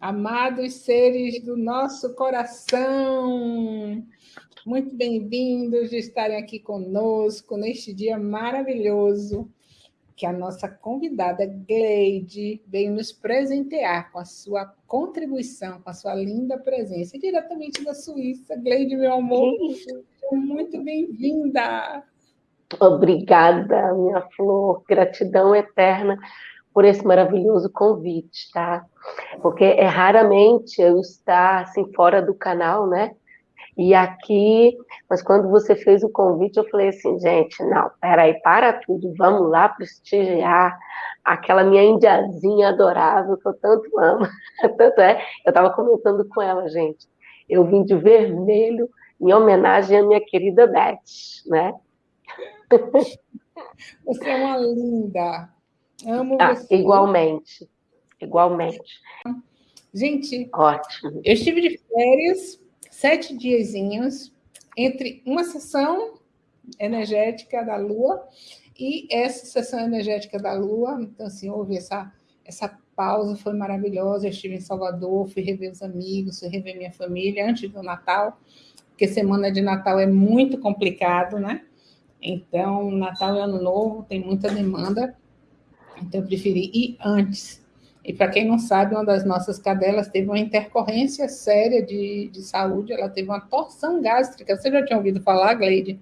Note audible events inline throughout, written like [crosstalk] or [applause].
Amados seres do nosso coração, muito bem-vindos de estarem aqui conosco neste dia maravilhoso que a nossa convidada Gleide veio nos presentear com a sua contribuição, com a sua linda presença, diretamente da Suíça. Gleide, meu amor, muito bem-vinda. Obrigada, minha flor, gratidão eterna por esse maravilhoso convite, tá? Porque é raramente eu estar assim fora do canal, né? E aqui, mas quando você fez o convite, eu falei assim, gente, não, peraí, para tudo, vamos lá prestigiar aquela minha indiazinha adorável que eu tanto amo. [laughs] Tanto é, eu estava comentando com ela, gente, eu vim de vermelho em homenagem à minha querida Beth, né? Você é uma linda, Amo ah, você. Igualmente. Igualmente. Gente, ótimo. Eu estive de férias, sete diazinhos, entre uma sessão energética da Lua e essa sessão energética da Lua. Então, assim, houve essa, essa pausa, foi maravilhosa. Eu estive em Salvador, fui rever os amigos, fui rever minha família antes do Natal, porque semana de Natal é muito complicado, né? Então, Natal e Ano Novo tem muita demanda. Então, eu preferi ir antes. E para quem não sabe, uma das nossas cadelas teve uma intercorrência séria de, de saúde, ela teve uma torção gástrica. Você já tinha ouvido falar, Gleide?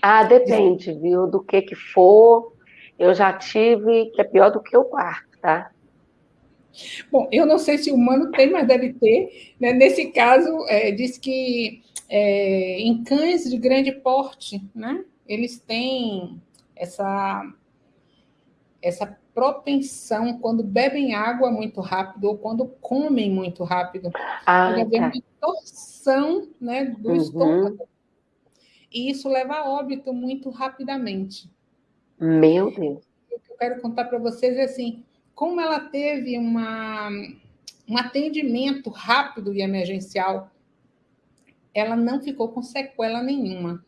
Ah, depende, viu, do que que for. Eu já tive, que é pior do que o quarto, tá? Bom, eu não sei se o humano tem, mas deve ter. Né? Nesse caso, é, diz que é, em cães de grande porte, né, eles têm essa essa propensão quando bebem água muito rápido ou quando comem muito rápido. Ah, tá. uma torção né, do uhum. estômago. E isso leva a óbito muito rapidamente. Meu Deus. O que eu quero contar para vocês é assim, como ela teve uma, um atendimento rápido e emergencial, ela não ficou com sequela nenhuma.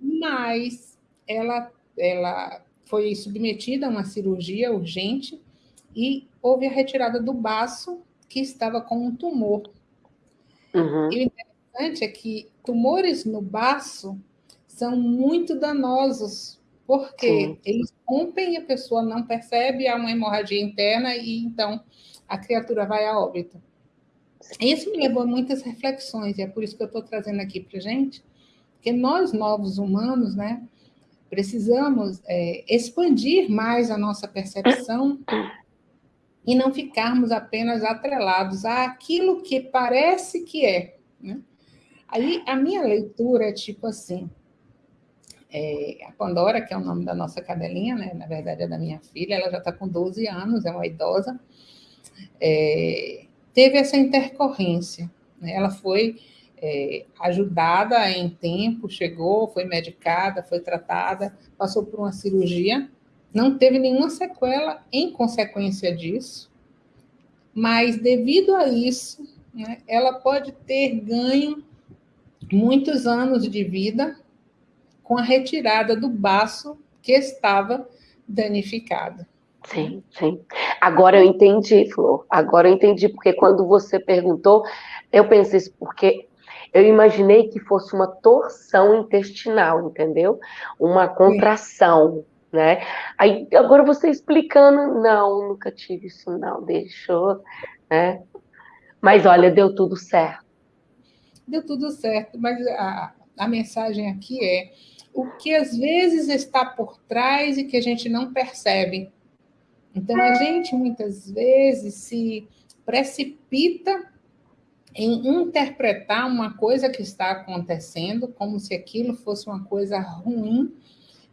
Mas ela, ela foi submetida a uma cirurgia urgente e houve a retirada do baço que estava com um tumor. Uhum. E o interessante é que tumores no baço são muito danosos, porque Sim. eles rompem e a pessoa não percebe, há uma hemorragia interna e então a criatura vai a óbito. Isso me levou a muitas reflexões, e é por isso que eu estou trazendo aqui para gente, que nós, novos humanos, né, Precisamos é, expandir mais a nossa percepção e não ficarmos apenas atrelados àquilo que parece que é. Né? Aí a minha leitura é tipo assim: é, a Pandora, que é o nome da nossa cadelinha, né? na verdade é da minha filha, ela já está com 12 anos, é uma idosa, é, teve essa intercorrência. Né? Ela foi é, ajudada em tempo, chegou, foi medicada, foi tratada, passou por uma cirurgia, não teve nenhuma sequela em consequência disso, mas devido a isso, né, ela pode ter ganho muitos anos de vida com a retirada do baço que estava danificado. Sim, sim. Agora eu entendi, Flor. Agora eu entendi, porque quando você perguntou, eu pensei, porque eu imaginei que fosse uma torção intestinal, entendeu? Uma contração, Sim. né? Aí, agora você explicando, não, nunca tive isso, não, deixou, né? Mas olha, deu tudo certo. Deu tudo certo, mas a, a mensagem aqui é o que às vezes está por trás e que a gente não percebe. Então, a gente muitas vezes se precipita em interpretar uma coisa que está acontecendo como se aquilo fosse uma coisa ruim,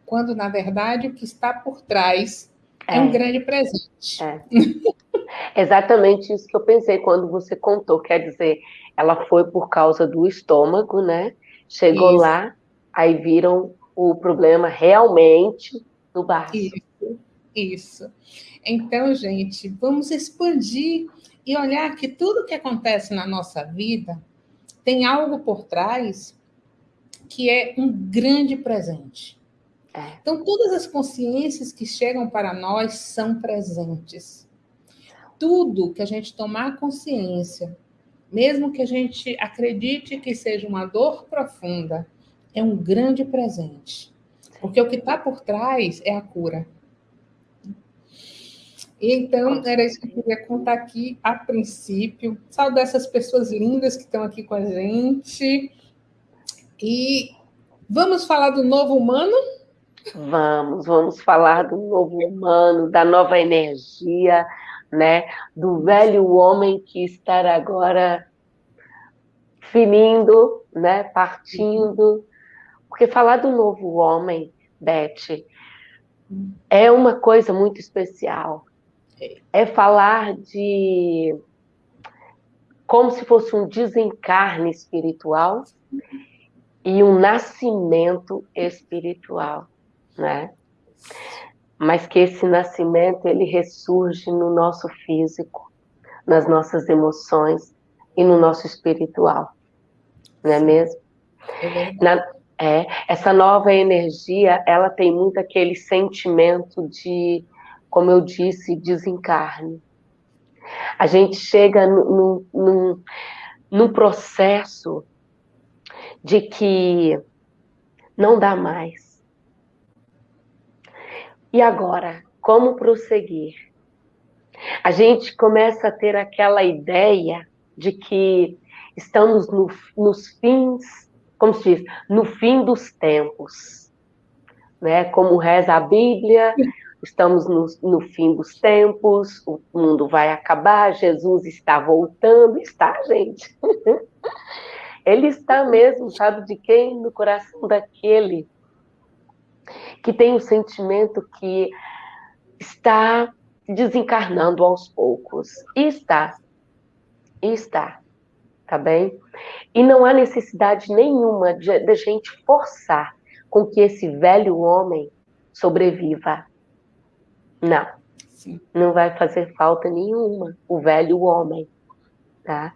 quando na verdade o que está por trás é, é um grande presente. É. [laughs] Exatamente isso que eu pensei quando você contou, quer dizer, ela foi por causa do estômago, né? Chegou isso. lá, aí viram o problema realmente no baço. Isso, isso. Então, gente, vamos expandir e olhar que tudo que acontece na nossa vida tem algo por trás que é um grande presente. É. Então, todas as consciências que chegam para nós são presentes. tudo que a gente tomar consciência, mesmo que a gente acredite que seja uma dor profunda, é um grande presente. Porque o que está por trás é a cura. Então, era isso que eu queria contar aqui a princípio. Saudar essas pessoas lindas que estão aqui com a gente. E vamos falar do novo humano? Vamos, vamos falar do novo humano, da nova energia, né? Do velho homem que está agora finindo, né? Partindo. Porque falar do novo homem, Beth, é uma coisa muito especial. É falar de como se fosse um desencarne espiritual e um nascimento espiritual, né? Mas que esse nascimento ele ressurge no nosso físico, nas nossas emoções e no nosso espiritual, não é mesmo? É, Na, é essa nova energia, ela tem muito aquele sentimento de, como eu disse, desencarne. A gente chega num, num, num processo de que não dá mais. E agora, como prosseguir? A gente começa a ter aquela ideia de que estamos no, nos fins, como se diz, no fim dos tempos. Né? Como reza a Bíblia, estamos no, no fim dos tempos, o mundo vai acabar, Jesus está voltando, está, gente. [laughs] Ele está mesmo, sabe de quem? No coração daquele que tem o sentimento que está desencarnando aos poucos. E está. E está. Tá bem? E não há necessidade nenhuma de, de gente forçar com que esse velho homem sobreviva. Não. Sim. Não vai fazer falta nenhuma o velho homem, tá?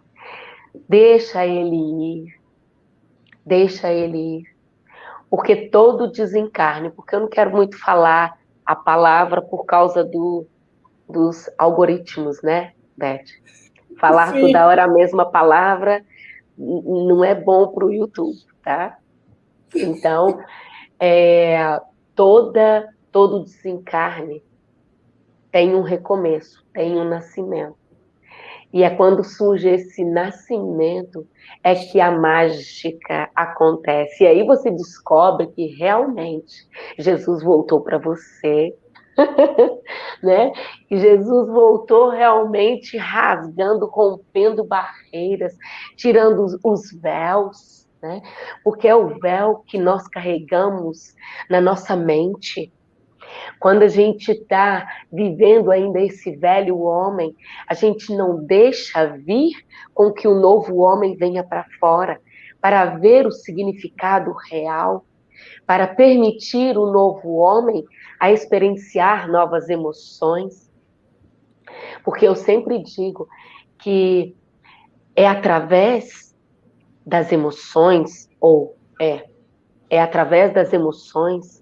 Deixa ele ir. Deixa ele ir. Porque todo desencarne, porque eu não quero muito falar a palavra por causa do, dos algoritmos, né, Beth? Falar Sim. toda hora a mesma palavra não é bom para o YouTube, tá? Então, é, toda, todo desencarne tem um recomeço, tem um nascimento. E é quando surge esse nascimento é que a mágica acontece. E aí você descobre que realmente Jesus voltou para você, [laughs] né? E Jesus voltou realmente rasgando, rompendo barreiras, tirando os, véus, né? Porque é o véu que nós carregamos na nossa mente quando a gente está vivendo ainda esse velho homem, a gente não deixa vir com que o novo homem venha para fora, para ver o significado real, para permitir o novo homem a experienciar novas emoções. Porque eu sempre digo que é através das emoções, ou é, é através das emoções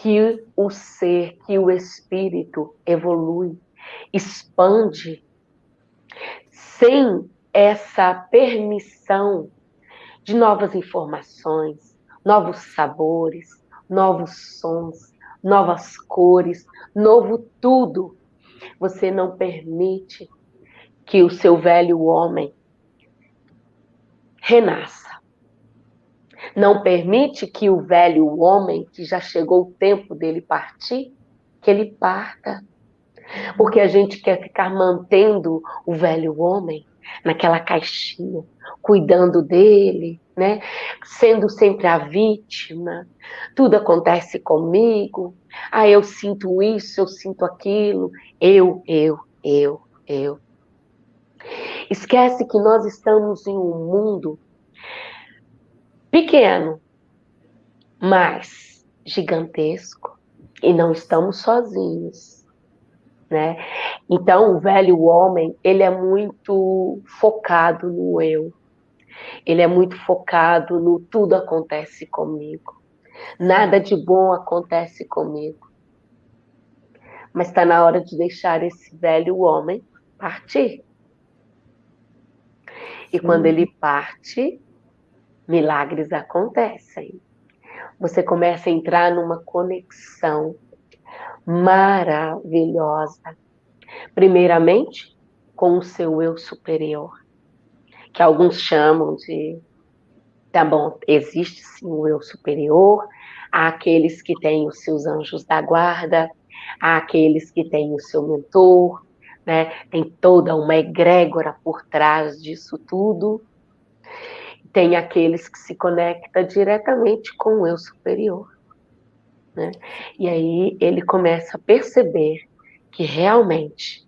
que o ser, que o espírito evolui, expande, sem essa permissão de novas informações, novos sabores, novos sons, novas cores, novo tudo. Você não permite que o seu velho homem renasça não permite que o velho homem, que já chegou o tempo dele partir, que ele parta. Porque a gente quer ficar mantendo o velho homem naquela caixinha, cuidando dele, né? Sendo sempre a vítima. Tudo acontece comigo. Ah, eu sinto isso, eu sinto aquilo. Eu, eu, eu, eu. Esquece que nós estamos em um mundo pequeno, mas gigantesco, e não estamos sozinhos, né? Então, o velho homem, ele é muito focado no eu. Ele é muito focado no tudo acontece comigo. Nada de bom acontece comigo. Mas está na hora de deixar esse velho homem partir. E quando ele parte, milagres acontecem. Você começa a entrar numa conexão maravilhosa. Primeiramente, com o seu eu superior, que alguns chamam de. Tá bom, existe sim o eu superior, há aqueles que têm os seus anjos da guarda, há aqueles que têm o seu mentor, né? Tem toda uma egrégora por trás disso tudo. Tem aqueles que se conectam diretamente com o eu superior. Né? E aí ele começa a perceber que realmente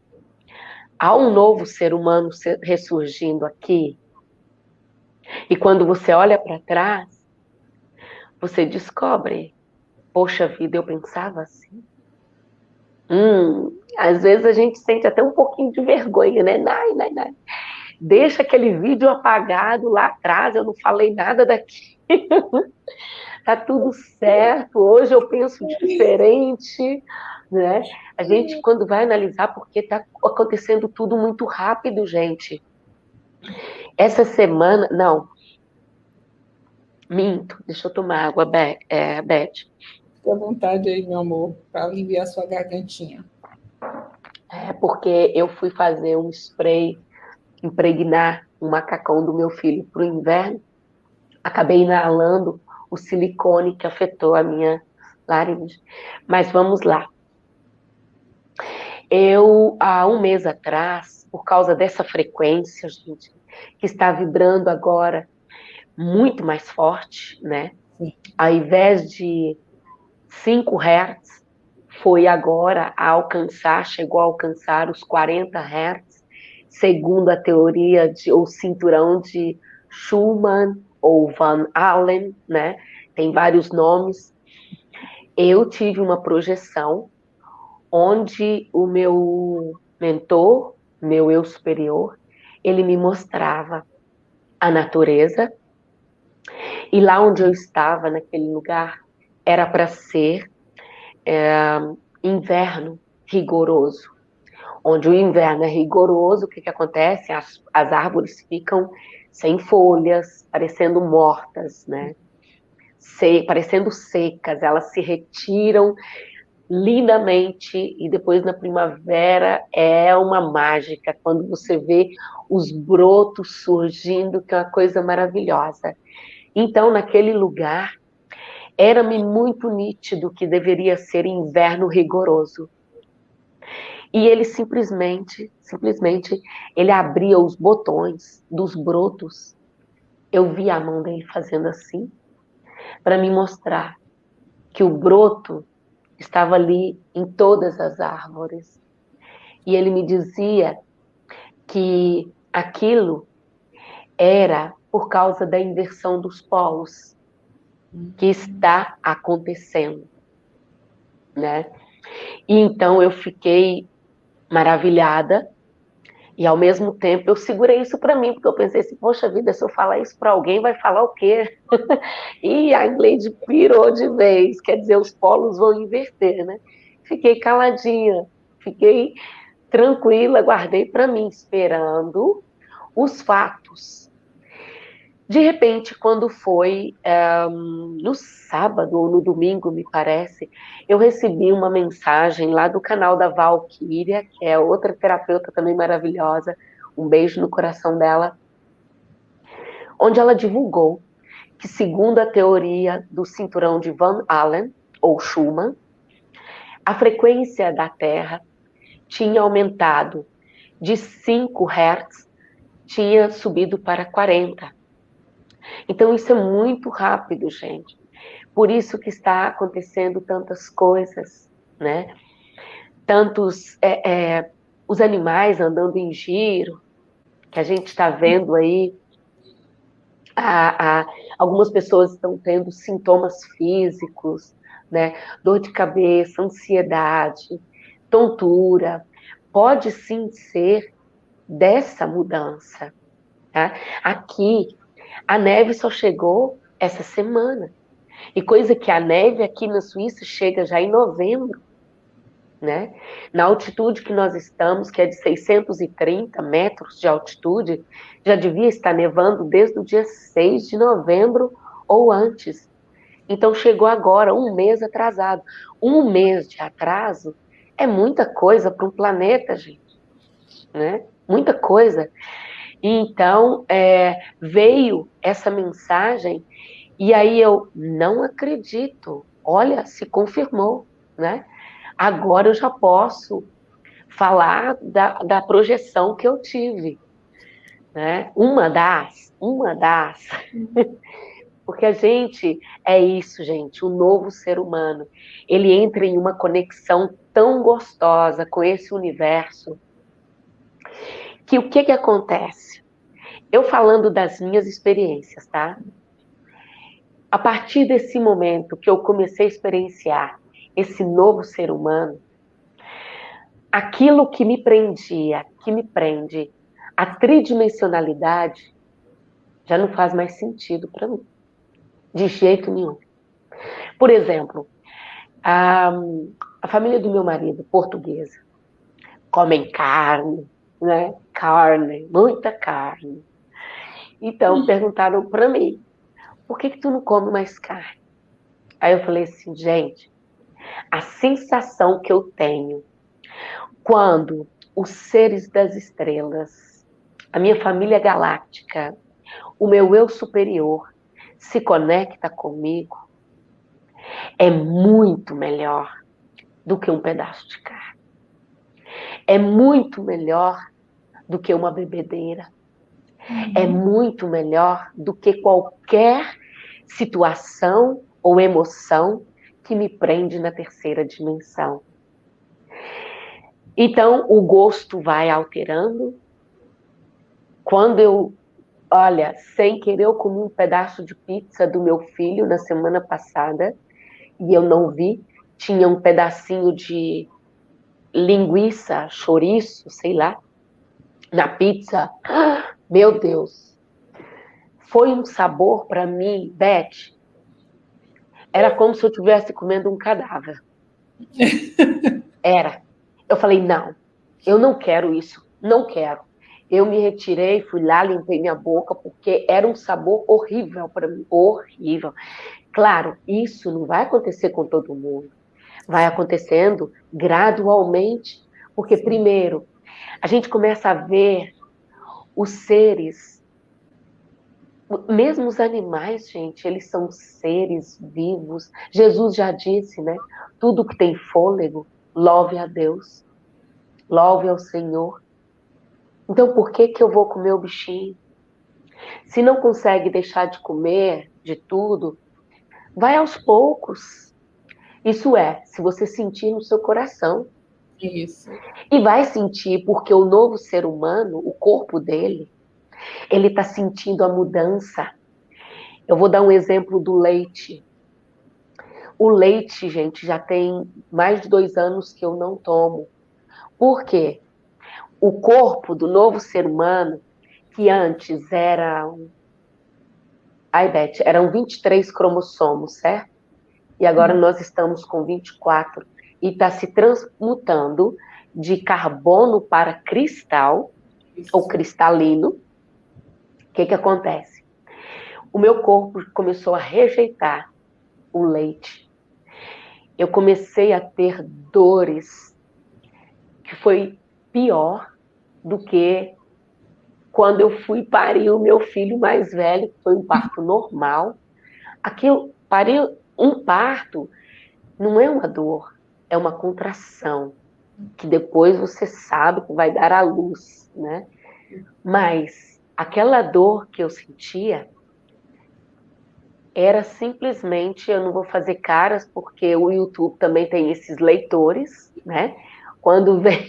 há um novo ser humano ressurgindo aqui. E quando você olha para trás, você descobre: poxa vida, eu pensava assim. Hum, às vezes a gente sente até um pouquinho de vergonha, né? Nai, nai, nai. Deixa aquele vídeo apagado lá atrás, eu não falei nada daqui. [laughs] tá tudo certo, hoje eu penso diferente, né? A gente, quando vai analisar, porque está acontecendo tudo muito rápido, gente. Essa semana, não, minto, deixa eu tomar água, Beth. É, Beth. Fique à vontade aí, meu amor, para aliviar sua gargantinha. É porque eu fui fazer um spray, impregnar um macacão do meu filho para o inverno, acabei inalando o silicone que afetou a minha laringe. Mas vamos lá. Eu, há um mês atrás, por causa dessa frequência, gente, que está vibrando agora muito mais forte, né? Sim. Ao invés de 5 Hz, foi agora a alcançar, chegou a alcançar os 40 Hz, segundo a teoria de, ou cinturão de Schumann ou Van Allen, né? Tem vários nomes. Eu tive uma projeção onde o meu mentor, meu eu superior, ele me mostrava a natureza. E lá onde eu estava, naquele lugar, era para ser é, inverno rigoroso. Onde o inverno é rigoroso, o que, que acontece? As, as árvores ficam sem folhas, parecendo mortas, né? Se, parecendo secas, elas se retiram lindamente e depois na primavera é uma mágica quando você vê os brotos surgindo, que é uma coisa maravilhosa. Então, naquele lugar, era-me muito nítido que deveria ser inverno rigoroso. E ele simplesmente, simplesmente, ele abria os botões dos brotos. Eu vi a mão dele fazendo assim, para me mostrar que o broto estava ali em todas as árvores. E ele me dizia que aquilo era por causa da inversão dos polos que está acontecendo, né? E então eu fiquei maravilhada e ao mesmo tempo eu segurei isso para mim, porque eu pensei assim, poxa vida, se eu falar isso para alguém, vai falar o quê? [laughs] e a Gleide pirou de vez, quer dizer, os polos vão inverter, né? Fiquei caladinha, fiquei tranquila, guardei para mim, esperando os fatos. De repente, quando foi um, no sábado ou no domingo, me parece, eu recebi uma mensagem lá do canal da Valkyria, que é outra terapeuta também maravilhosa, um beijo no coração dela, onde ela divulgou que, segundo a teoria do cinturão de Van Allen, ou Schumann, a frequência da Terra tinha aumentado de 5 Hz, tinha subido para 40 então isso é muito rápido, gente. Por isso que está acontecendo tantas coisas, né? Tantos é, é, os animais andando em giro, que a gente está vendo aí. A, a, algumas pessoas estão tendo sintomas físicos, né? Dor de cabeça, ansiedade, tontura. Pode sim ser dessa mudança. Tá? Aqui a neve só chegou essa semana. E coisa que a neve aqui na Suíça chega já em novembro. né? Na altitude que nós estamos, que é de 630 metros de altitude, já devia estar nevando desde o dia 6 de novembro ou antes. Então chegou agora, um mês atrasado. Um mês de atraso é muita coisa para um planeta, gente. Né? Muita coisa. Então é, veio essa mensagem e aí eu não acredito. Olha, se confirmou, né? Agora eu já posso falar da, da projeção que eu tive. Né? Uma das, uma das. [laughs] Porque a gente é isso, gente, o novo ser humano. Ele entra em uma conexão tão gostosa com esse universo que o que que acontece? Eu falando das minhas experiências, tá? A partir desse momento que eu comecei a experienciar esse novo ser humano, aquilo que me prendia, que me prende, a tridimensionalidade, já não faz mais sentido para mim. De jeito nenhum. Por exemplo, a, a família do meu marido, portuguesa, comem carne, né? Carne, muita carne. Então, hum. perguntaram para mim, por que, que tu não come mais carne? Aí eu falei assim, gente, a sensação que eu tenho quando os seres das estrelas, a minha família galáctica, o meu eu superior se conecta comigo, é muito melhor do que um pedaço de carne. É muito melhor do que uma bebedeira. Uhum. É muito melhor do que qualquer situação ou emoção que me prende na terceira dimensão. Então, o gosto vai alterando. Quando eu, olha, sem querer, eu comi um pedaço de pizza do meu filho na semana passada e eu não vi. Tinha um pedacinho de linguiça, chouriço, sei lá, na pizza. Meu Deus! Foi um sabor para mim, Beth, era como se eu estivesse comendo um cadáver. [laughs] Era. Eu falei, não, eu não quero isso, não quero. Eu me retirei, fui lá, limpei minha boca, porque era um sabor horrível para mim, horrível. Claro, isso não vai acontecer com todo mundo. Vai acontecendo gradualmente, porque primeiro a gente começa a ver os seres mesmo os animais, gente, eles são seres vivos. Jesus já disse, né? Tudo que tem fôlego, louve a Deus. Louve ao Senhor. Então, por que que eu vou comer o bichinho? Se não consegue deixar de comer de tudo, vai aos poucos. Isso é, se você sentir no seu coração. Isso. E vai sentir, porque o novo ser humano, o corpo dele, ele está sentindo a mudança. Eu vou dar um exemplo do leite. O leite, gente, já tem mais de dois anos que eu não tomo. Por quê? O corpo do novo ser humano, que antes era. Ai, Beth, eram 23 cromossomos, certo? E agora nós estamos com 24. E está se transmutando de carbono para cristal, Isso. ou cristalino, o que, que acontece? O meu corpo começou a rejeitar o leite. Eu comecei a ter dores que foi pior do que quando eu fui parir o meu filho mais velho, que foi um parto [laughs] normal. Aquilo, parir um parto não é uma dor, é uma contração, que depois você sabe que vai dar à luz, né? Mas aquela dor que eu sentia era simplesmente, eu não vou fazer caras, porque o YouTube também tem esses leitores, né? Quando [laughs] vem,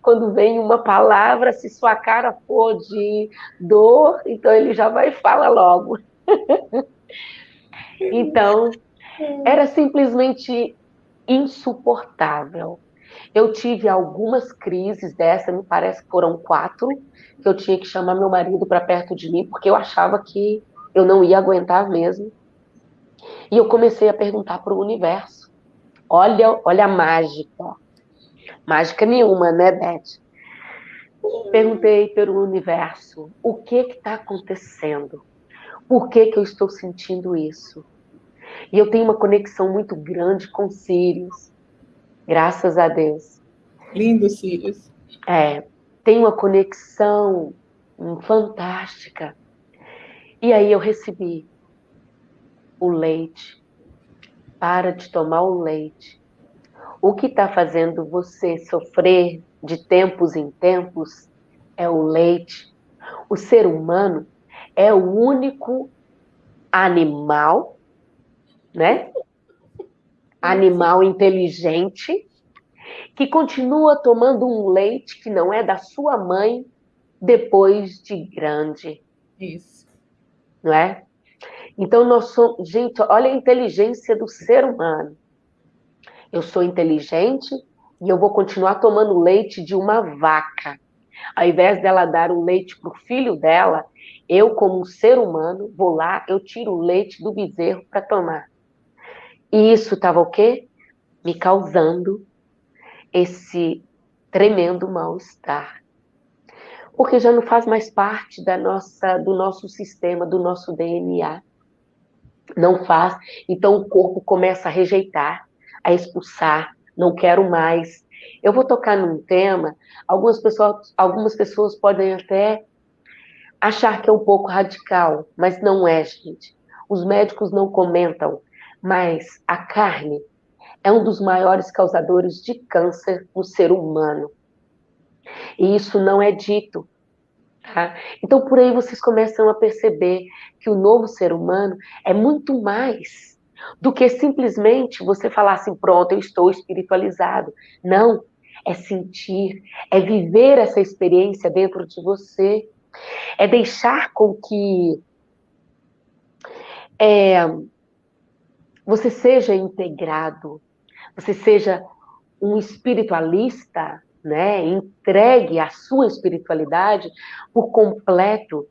quando vem uma palavra, se sua cara for de dor, então ele já vai e fala logo. [laughs] então, era simplesmente insuportável. Eu tive algumas crises dessa, me parece que foram quatro, que eu tinha que chamar meu marido para perto de mim, porque eu achava que eu não ia aguentar mesmo. E eu comecei a perguntar para o universo. Olha, olha a mágica. Mágica nenhuma, né, Beth? Perguntei pelo universo, o que está acontecendo? Por que, que eu estou sentindo isso? E eu tenho uma conexão muito grande com Sirius, graças a Deus. Lindo, Sirius. É, tem uma conexão hum, fantástica. E aí eu recebi o leite. Para de tomar o leite. O que está fazendo você sofrer de tempos em tempos é o leite. O ser humano é o único animal, né? Animal inteligente que continua tomando um leite que não é da sua mãe depois de grande. Isso. Não é? Então nós somos, gente, olha a inteligência do ser humano. Eu sou inteligente e eu vou continuar tomando leite de uma vaca. Ao invés dela dar o leite para o filho dela, eu, como um ser humano, vou lá, eu tiro o leite do bezerro para tomar. E isso estava o quê? Me causando esse tremendo mal-estar. Porque já não faz mais parte da nossa, do nosso sistema, do nosso DNA. Não faz. Então o corpo começa a rejeitar, a expulsar, não quero mais. Eu vou tocar num tema, algumas pessoas, algumas pessoas podem até achar que é um pouco radical, mas não é, gente. Os médicos não comentam, mas a carne é um dos maiores causadores de câncer no ser humano. E isso não é dito. Tá? Então, por aí vocês começam a perceber que o novo ser humano é muito mais do que simplesmente você falar assim: pronto, eu estou espiritualizado. Não. É sentir, é viver essa experiência dentro de você, é deixar com que é, você seja integrado, você seja um espiritualista, né? Entregue a sua espiritualidade por completo.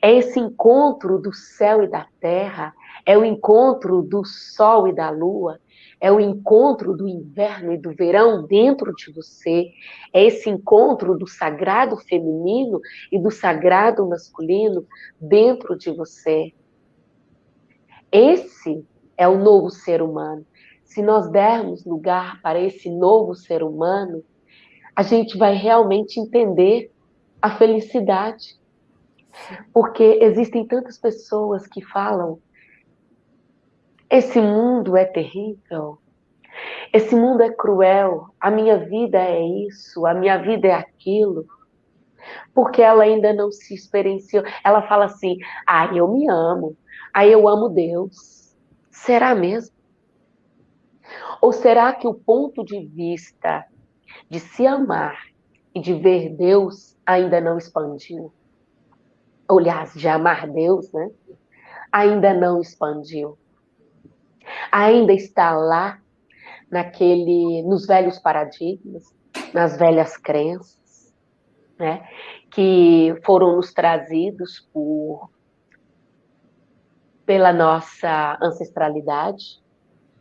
É esse encontro do céu e da terra, é o encontro do sol e da lua, é o encontro do inverno e do verão dentro de você, é esse encontro do sagrado feminino e do sagrado masculino dentro de você. Esse é o novo ser humano. Se nós dermos lugar para esse novo ser humano, a gente vai realmente entender a felicidade. Porque existem tantas pessoas que falam esse mundo é terrível. Esse mundo é cruel. A minha vida é isso. A minha vida é aquilo. Porque ela ainda não se experienciou. Ela fala assim: ah, eu me amo. Ah, eu amo Deus. Será mesmo? Ou será que o ponto de vista de se amar e de ver Deus ainda não expandiu? Aliás, de amar Deus, né? Ainda não expandiu ainda está lá naquele, nos velhos paradigmas, nas velhas crenças, né, que foram nos trazidos por pela nossa ancestralidade,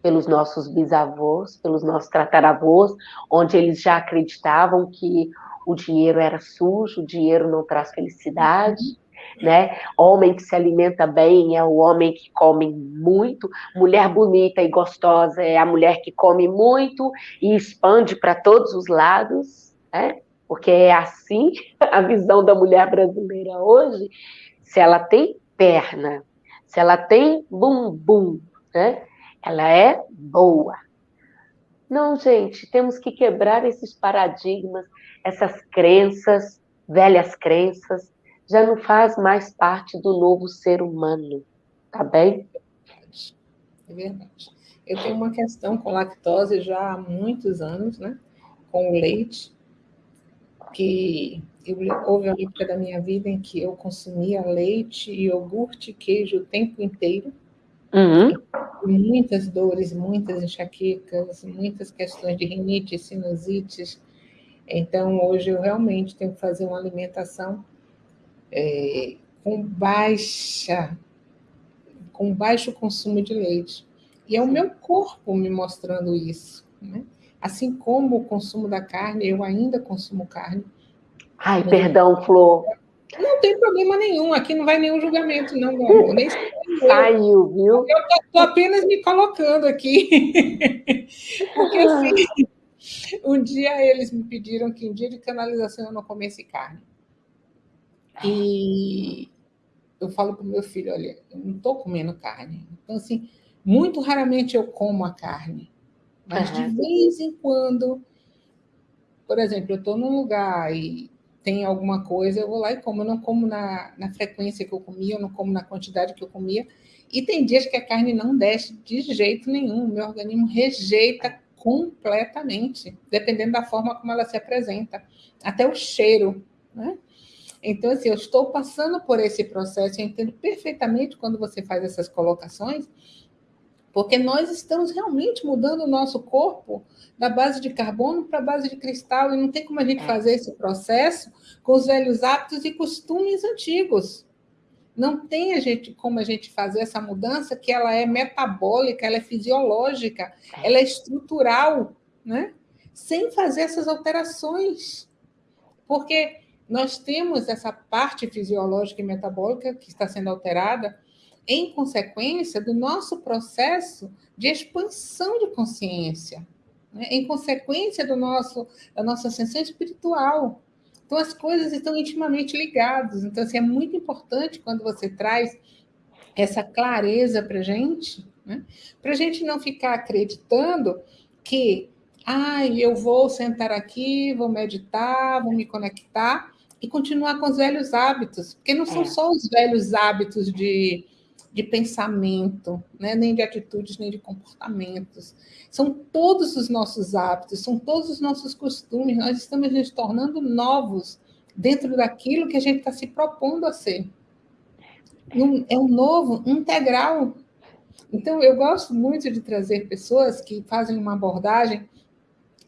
pelos nossos bisavós, pelos nossos tataravós, onde eles já acreditavam que o dinheiro era sujo, o dinheiro não traz felicidade, né? Homem que se alimenta bem é o homem que come muito, mulher bonita e gostosa é a mulher que come muito e expande para todos os lados, né? Porque é assim [laughs] a visão da mulher brasileira hoje. Se ela tem perna, se ela tem bumbum, né? Ela é boa. Não, gente, temos que quebrar esses paradigmas, essas crenças, velhas crenças, já não faz mais parte do novo ser humano, tá bem? É verdade. Eu tenho uma questão com lactose já há muitos anos, né? Com leite, que eu, houve uma época da minha vida em que eu consumia leite, iogurte, queijo o tempo inteiro. Uhum. Muitas dores, muitas enxaquecas, muitas questões de rinite, sinusites. Então, hoje eu realmente tenho que fazer uma alimentação é, com baixa, com baixo consumo de leite. E é o meu corpo me mostrando isso. Né? Assim como o consumo da carne, eu ainda consumo carne. Ai, perdão, Flor. Não tem problema nenhum, aqui não vai nenhum julgamento, não, meu Nem Saiu, viu? Eu estou apenas me colocando aqui. [laughs] Porque assim, um dia eles me pediram que em dia de canalização eu não comesse carne. E eu falo para o meu filho, olha, eu não estou comendo carne. Então, assim, muito raramente eu como a carne. Mas uhum. de vez em quando, por exemplo, eu estou num lugar e tem alguma coisa, eu vou lá e como. Eu não como na, na frequência que eu comia, eu não como na quantidade que eu comia. E tem dias que a carne não desce de jeito nenhum, meu organismo rejeita completamente, dependendo da forma como ela se apresenta, até o cheiro, né? Então, assim, eu estou passando por esse processo, eu entendo perfeitamente quando você faz essas colocações, porque nós estamos realmente mudando o nosso corpo da base de carbono para a base de cristal, e não tem como a gente é. fazer esse processo com os velhos hábitos e costumes antigos. Não tem a gente, como a gente fazer essa mudança que ela é metabólica, ela é fisiológica, é. ela é estrutural, né? sem fazer essas alterações. Porque nós temos essa parte fisiológica e metabólica que está sendo alterada, em consequência do nosso processo de expansão de consciência, né? em consequência do nosso, da nossa ascensão espiritual. Então, as coisas estão intimamente ligadas. Então, assim, é muito importante quando você traz essa clareza para a gente, né? para a gente não ficar acreditando que, ah, eu vou sentar aqui, vou meditar, vou me conectar e continuar com os velhos hábitos, porque não são é. só os velhos hábitos de de pensamento, né? nem de atitudes, nem de comportamentos. São todos os nossos hábitos, são todos os nossos costumes. Nós estamos nos tornando novos dentro daquilo que a gente está se propondo a ser. É um novo integral. Então, eu gosto muito de trazer pessoas que fazem uma abordagem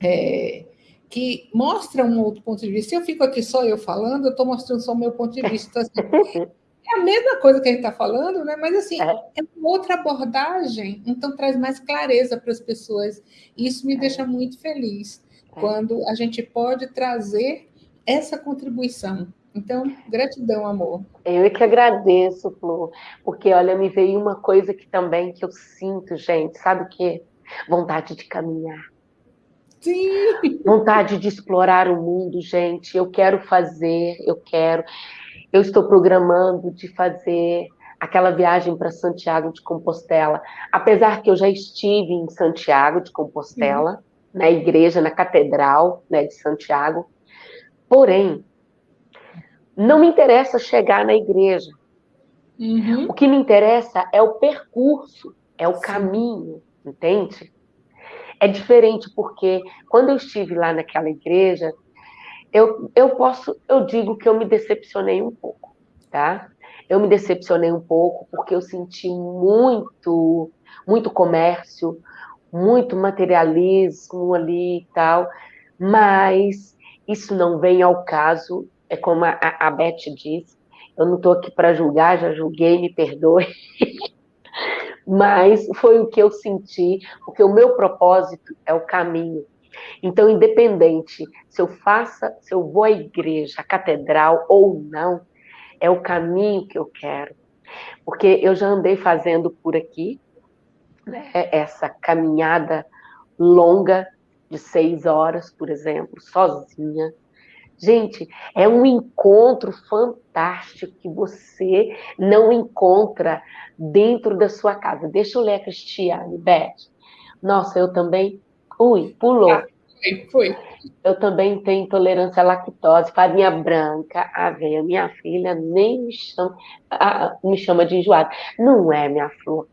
é, que mostra um outro ponto de vista. Se eu fico aqui só eu falando, eu estou mostrando só o meu ponto de vista. Assim, [laughs] É a mesma coisa que a gente está falando, né? mas assim, é. é uma outra abordagem, então traz mais clareza para as pessoas. Isso me é. deixa muito feliz é. quando a gente pode trazer essa contribuição. Então, gratidão, amor. Eu é que agradeço, Flor, porque olha, me veio uma coisa que também que eu sinto, gente, sabe o quê? Vontade de caminhar. Sim. Vontade de explorar o mundo, gente. Eu quero fazer, eu quero eu estou programando de fazer aquela viagem para Santiago de Compostela. Apesar que eu já estive em Santiago de Compostela, uhum. na igreja, na catedral né, de Santiago. Porém, não me interessa chegar na igreja. Uhum. O que me interessa é o percurso, é o Sim. caminho, entende? É diferente porque quando eu estive lá naquela igreja, eu, eu posso, eu digo que eu me decepcionei um pouco, tá? Eu me decepcionei um pouco porque eu senti muito, muito comércio, muito materialismo ali e tal, mas isso não vem ao caso, é como a, a Beth disse, eu não estou aqui para julgar, já julguei, me perdoe. [laughs] mas foi o que eu senti, porque o meu propósito é o caminho. Então, independente se eu faça, se eu vou à igreja, à catedral ou não, é o caminho que eu quero. Porque eu já andei fazendo por aqui né, essa caminhada longa de seis horas, por exemplo, sozinha. Gente, é um encontro fantástico que você não encontra dentro da sua casa. Deixa eu ler a Cristiane, Beth. Nossa, eu também Ui, pulou. Ah, foi, foi. Eu também tenho intolerância à lactose, farinha branca, aveia. Minha filha nem me chama, ah, me chama de enjoada. Não é, minha flor.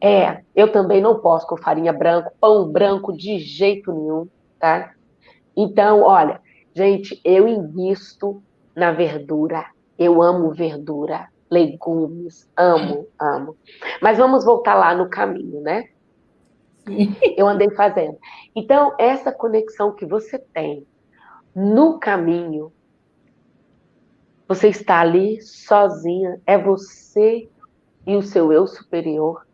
É, eu também não posso com farinha branca, pão branco de jeito nenhum, tá? Então, olha, gente, eu invisto na verdura. Eu amo verdura, legumes, amo, amo. Mas vamos voltar lá no caminho, né? [laughs] Eu andei fazendo. Então, essa conexão que você tem no caminho, você está ali sozinha, é você e o seu eu superior.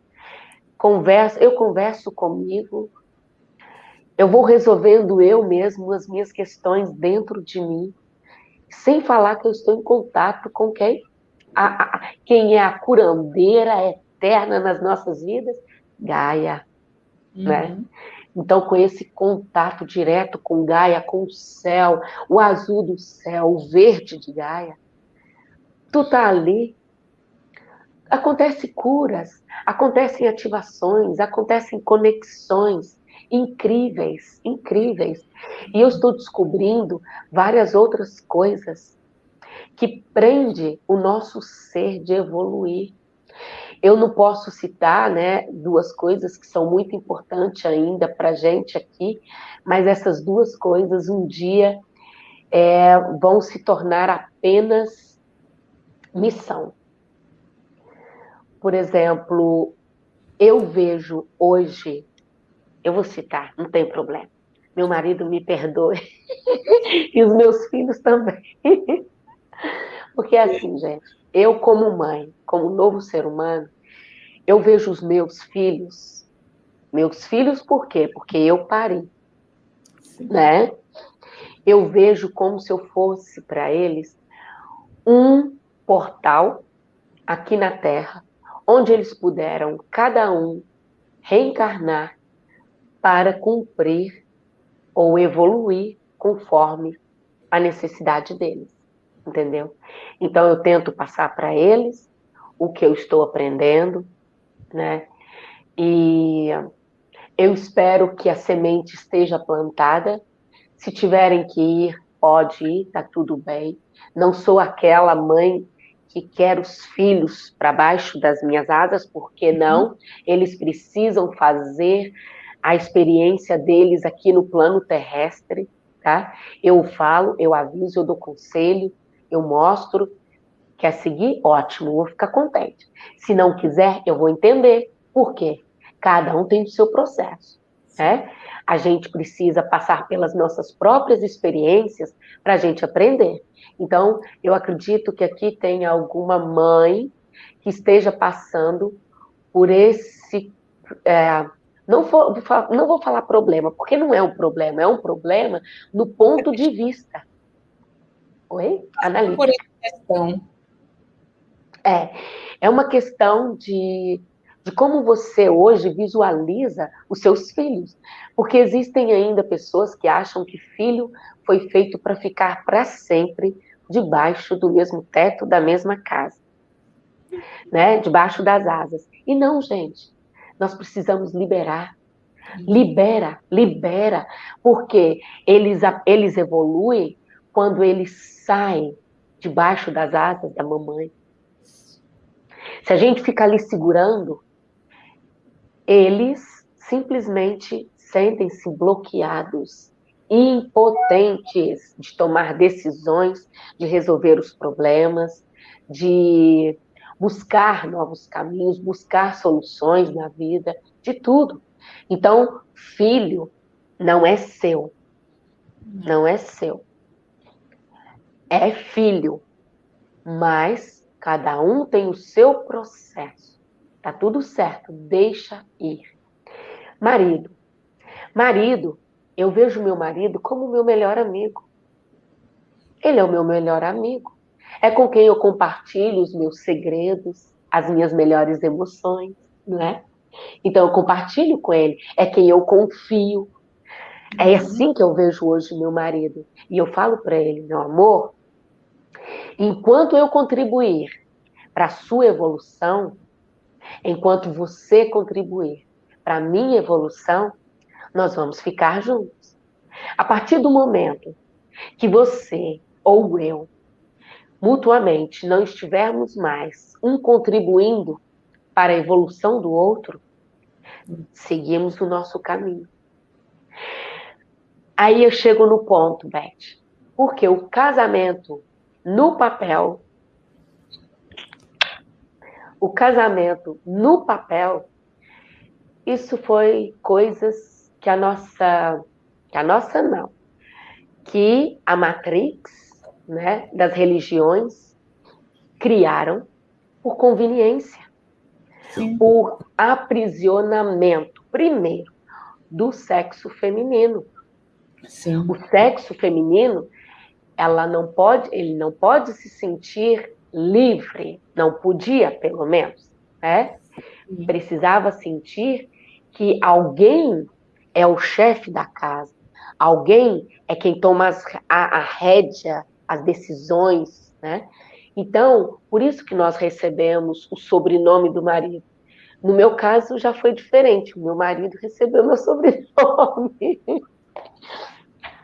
Conversa, eu converso comigo, eu vou resolvendo eu mesmo as minhas questões dentro de mim, sem falar que eu estou em contato com quem, a, a, quem é a curandeira eterna nas nossas vidas, Gaia, uhum. né? Então, com esse contato direto com Gaia, com o céu, o azul do céu, o verde de Gaia, tu tá ali. Acontece curas, acontecem ativações, acontecem conexões incríveis, incríveis. E eu estou descobrindo várias outras coisas que prende o nosso ser de evoluir. Eu não posso citar, né, duas coisas que são muito importantes ainda para gente aqui, mas essas duas coisas um dia é, vão se tornar apenas missão. Por exemplo, eu vejo hoje, eu vou citar, não tem problema. Meu marido me perdoe [laughs] e os meus filhos também. [laughs] Porque é assim, gente, eu como mãe, como novo ser humano, eu vejo os meus filhos, meus filhos por quê? Porque eu parei, né? Eu vejo como se eu fosse para eles um portal aqui na Terra, onde eles puderam, cada um, reencarnar para cumprir ou evoluir conforme a necessidade deles, entendeu? Então eu tento passar para eles o que eu estou aprendendo, né? E eu espero que a semente esteja plantada. Se tiverem que ir, pode ir, tá tudo bem. Não sou aquela mãe que quer os filhos para baixo das minhas asas, porque uhum. não? Eles precisam fazer a experiência deles aqui no plano terrestre, tá? Eu falo, eu aviso, eu dou conselho, eu mostro. Quer seguir? Ótimo, vou ficar contente. Se não quiser, eu vou entender. Por quê? Cada um tem o seu processo, né? A gente precisa passar pelas nossas próprias experiências para a gente aprender. Então, eu acredito que aqui tem alguma mãe que esteja passando por esse. É, não, vou, não vou falar problema, porque não é um problema, é um problema no ponto de vista. Oi? Analítica. Por questão. É, é uma questão de, de como você hoje visualiza os seus filhos. Porque existem ainda pessoas que acham que filho foi feito para ficar para sempre debaixo do mesmo teto da mesma casa, né? Debaixo das asas. E não, gente, nós precisamos liberar. Libera, libera, porque eles, eles evoluem quando eles saem debaixo das asas da mamãe. Se a gente ficar ali segurando, eles simplesmente sentem-se bloqueados impotentes de tomar decisões, de resolver os problemas, de buscar novos caminhos, buscar soluções na vida, de tudo. Então, filho não é seu. Não é seu. É filho. Mas cada um tem o seu processo. Tá tudo certo, deixa ir. Marido. Marido eu vejo meu marido como meu melhor amigo. Ele é o meu melhor amigo. É com quem eu compartilho os meus segredos, as minhas melhores emoções, não é? Então eu compartilho com ele. É quem eu confio. É uhum. assim que eu vejo hoje meu marido. E eu falo para ele, meu amor, enquanto eu contribuir para a sua evolução, enquanto você contribuir para a minha evolução, nós vamos ficar juntos. A partir do momento que você ou eu, mutuamente, não estivermos mais um contribuindo para a evolução do outro, seguimos o nosso caminho. Aí eu chego no ponto, Beth, porque o casamento no papel, o casamento no papel, isso foi coisas que a nossa, que a nossa não, que a Matrix, né, das religiões criaram por conveniência, Sim. por aprisionamento. Primeiro, do sexo feminino. Sim. O sexo feminino, ela não pode, ele não pode se sentir livre, não podia, pelo menos, né? Precisava sentir que alguém é o chefe da casa, alguém é quem toma as, a, a rédea, as decisões, né? Então, por isso que nós recebemos o sobrenome do marido. No meu caso, já foi diferente. O meu marido recebeu meu sobrenome.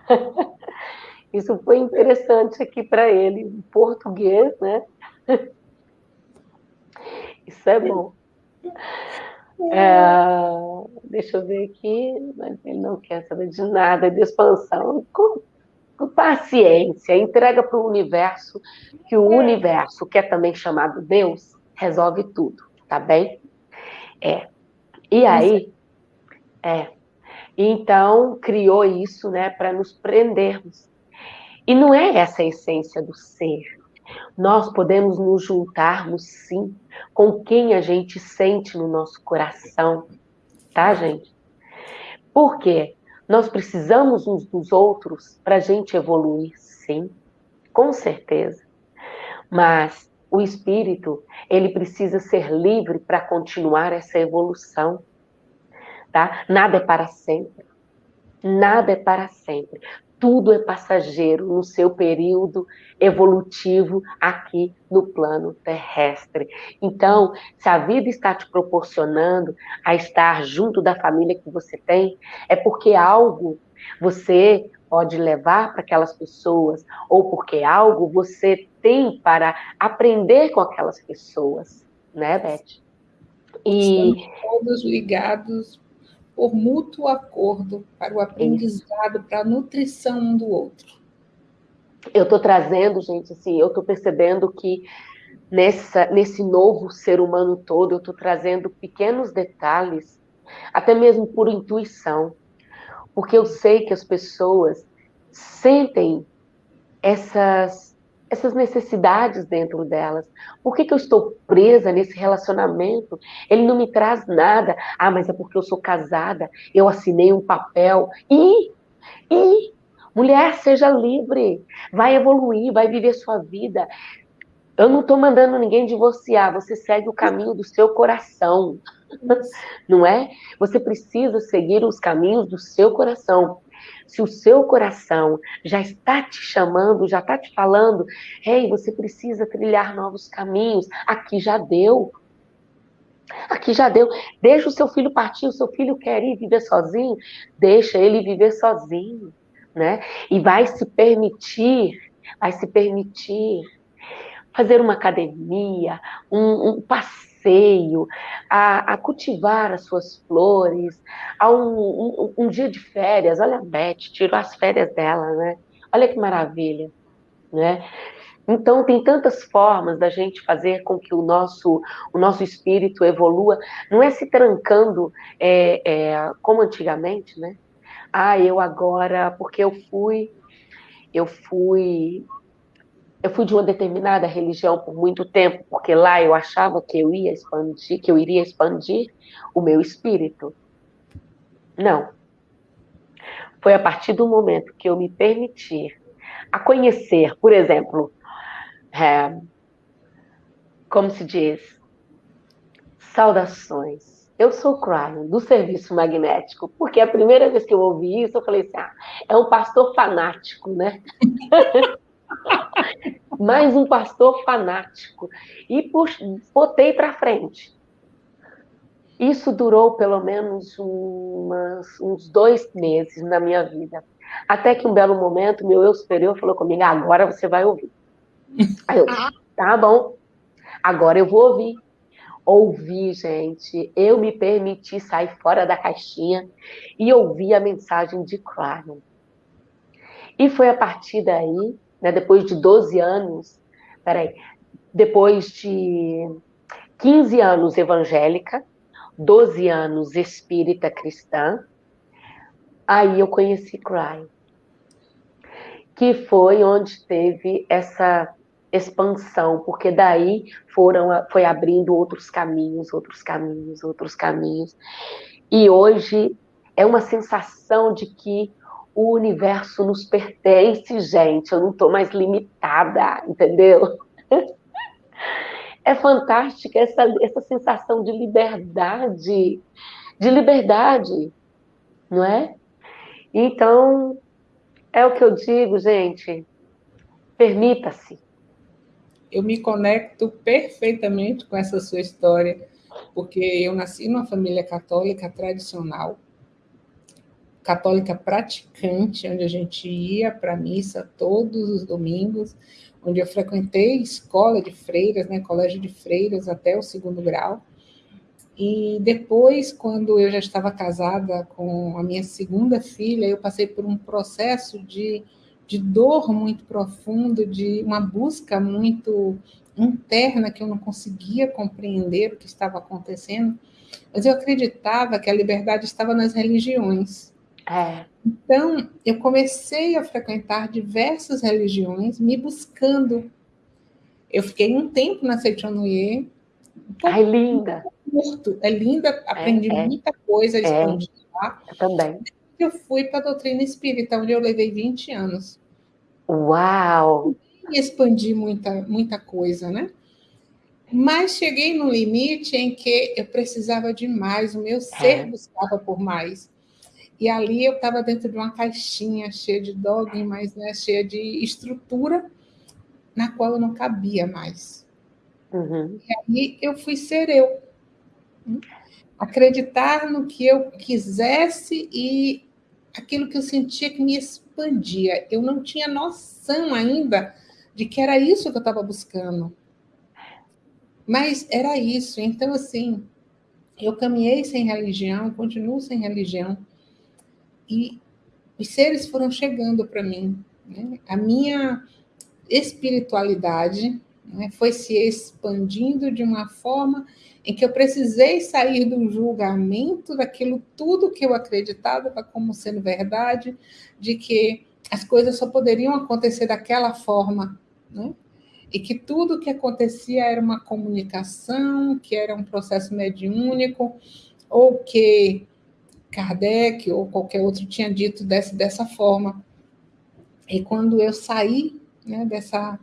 [laughs] Isso foi interessante aqui para ele, em português, né? [laughs] Isso é bom. É, deixa eu ver aqui, mas ele não quer saber de nada de expansão. Com, com paciência, entrega para o universo, que o universo, que é também chamado Deus, resolve tudo, tá bem? É. E aí, é. Então, criou isso, né, para nos prendermos. E não é essa a essência do ser. Nós podemos nos juntarmos, sim, com quem a gente sente no nosso coração, tá, gente? Por quê? Nós precisamos uns dos outros para a gente evoluir, sim, com certeza. Mas o espírito, ele precisa ser livre para continuar essa evolução, tá? Nada é para sempre. Nada é para sempre tudo é passageiro no seu período evolutivo aqui no plano terrestre. Então, se a vida está te proporcionando a estar junto da família que você tem, é porque algo você pode levar para aquelas pessoas, ou porque algo você tem para aprender com aquelas pessoas, né, Beth? E... Estamos todos ligados por mútuo acordo para o aprendizado, para a nutrição um do outro. Eu estou trazendo, gente, assim, eu estou percebendo que nessa, nesse novo ser humano todo, eu estou trazendo pequenos detalhes, até mesmo por intuição, porque eu sei que as pessoas sentem essas essas necessidades dentro delas. Por que, que eu estou presa nesse relacionamento? Ele não me traz nada. Ah, mas é porque eu sou casada, eu assinei um papel. E, e, mulher, seja livre, vai evoluir, vai viver sua vida. Eu não estou mandando ninguém divorciar, você segue o caminho do seu coração, não é? Você precisa seguir os caminhos do seu coração. Se o seu coração já está te chamando, já está te falando, ei, você precisa trilhar novos caminhos, aqui já deu. Aqui já deu. Deixa o seu filho partir, o seu filho quer ir viver sozinho, deixa ele viver sozinho, né? E vai se permitir, vai se permitir fazer uma academia, um, um passeio a, a cultivar as suas flores, a um, um, um, dia de férias. Olha a Beth, tirou as férias dela, né? Olha que maravilha, né? Então, tem tantas formas da gente fazer com que o nosso, o nosso espírito evolua. Não é se trancando é, é, como antigamente, né? Ah, eu agora, porque eu fui, eu fui eu fui de uma determinada religião por muito tempo, porque lá eu achava que eu ia expandir, que eu iria expandir o meu espírito. Não. Foi a partir do momento que eu me permitir a conhecer, por exemplo, é, como se diz, saudações. Eu sou Cryon, do serviço magnético, porque a primeira vez que eu ouvi isso, eu falei assim: ah, é um pastor fanático, né? [laughs] mais um pastor fanático. E botei para frente. Isso durou pelo menos umas, uns dois meses na minha vida. Até que um belo momento, meu eu superior falou comigo: agora você vai ouvir. [laughs] Aí eu, tá bom, agora eu vou ouvir. Ouvi, gente, eu me permiti sair fora da caixinha e ouvir a mensagem de Clarence. E foi a partir daí né, depois de 12 anos, peraí, depois de 15 anos evangélica, 12 anos espírita cristã, aí eu conheci Cry, que foi onde teve essa expansão, porque daí foram foi abrindo outros caminhos, outros caminhos, outros caminhos. E hoje é uma sensação de que o universo nos pertence, gente. Eu não estou mais limitada, entendeu? [laughs] É fantástica essa, essa sensação de liberdade, de liberdade, não é? Então, é o que eu digo, gente. Permita-se. Eu me conecto perfeitamente com essa sua história, porque eu nasci numa família católica tradicional, católica praticante, onde a gente ia para missa todos os domingos, onde eu frequentei escola de freiras, né, colégio de freiras até o segundo grau. E depois, quando eu já estava casada com a minha segunda filha, eu passei por um processo de, de dor muito profundo, de uma busca muito interna que eu não conseguia compreender o que estava acontecendo, mas eu acreditava que a liberdade estava nas religiões. É. Então, eu comecei a frequentar diversas religiões, me buscando. Eu fiquei um tempo na Seitonoye. Um Ai, linda! Curto. É linda, aprendi é, é. muita coisa, expondi é. lá. Eu também. Eu fui para a doutrina espírita, onde eu levei 20 anos. Uau! E expandi muita, muita coisa, né? Mas cheguei no limite em que eu precisava de mais, o meu ser é. buscava por mais. E ali eu estava dentro de uma caixinha cheia de dogmas, né, cheia de estrutura, na qual eu não cabia mais. Uhum. E aí eu fui ser eu. Acreditar no que eu quisesse e aquilo que eu sentia que me expandia. Eu não tinha noção ainda de que era isso que eu estava buscando. Mas era isso. Então, assim, eu caminhei sem religião, continuo sem religião e os seres foram chegando para mim. Né? A minha espiritualidade né, foi se expandindo de uma forma em que eu precisei sair do julgamento daquilo tudo que eu acreditava como sendo verdade, de que as coisas só poderiam acontecer daquela forma, né? e que tudo que acontecia era uma comunicação, que era um processo mediúnico, ou que Kardec ou qualquer outro tinha dito dessa, dessa forma. E quando eu saí né, dessa,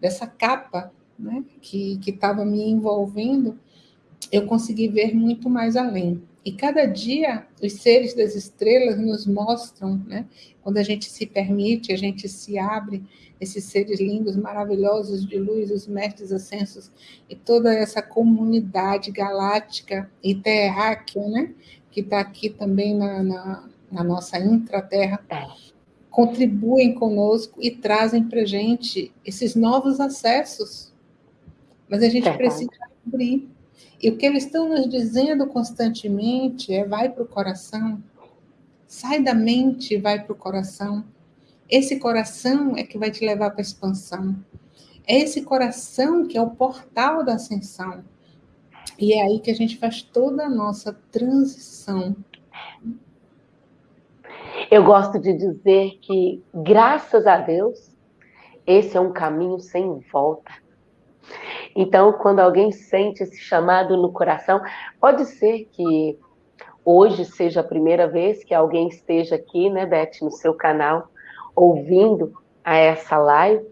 dessa capa né, que estava me envolvendo, eu consegui ver muito mais além. E cada dia os seres das estrelas nos mostram, né, quando a gente se permite, a gente se abre, esses seres lindos, maravilhosos de luz, os mestres ascensos e toda essa comunidade galáctica e terráquea, né, que está aqui também na, na, na nossa intraterra, é. contribuem conosco e trazem para a gente esses novos acessos. Mas a gente é. precisa abrir. E o que eles estão nos dizendo constantemente é: vai para o coração, sai da mente e vai para o coração. Esse coração é que vai te levar para a expansão. É esse coração que é o portal da ascensão. E é aí que a gente faz toda a nossa transição. Eu gosto de dizer que, graças a Deus, esse é um caminho sem volta. Então, quando alguém sente esse chamado no coração, pode ser que hoje seja a primeira vez que alguém esteja aqui, né, Beth, no seu canal, ouvindo a essa live.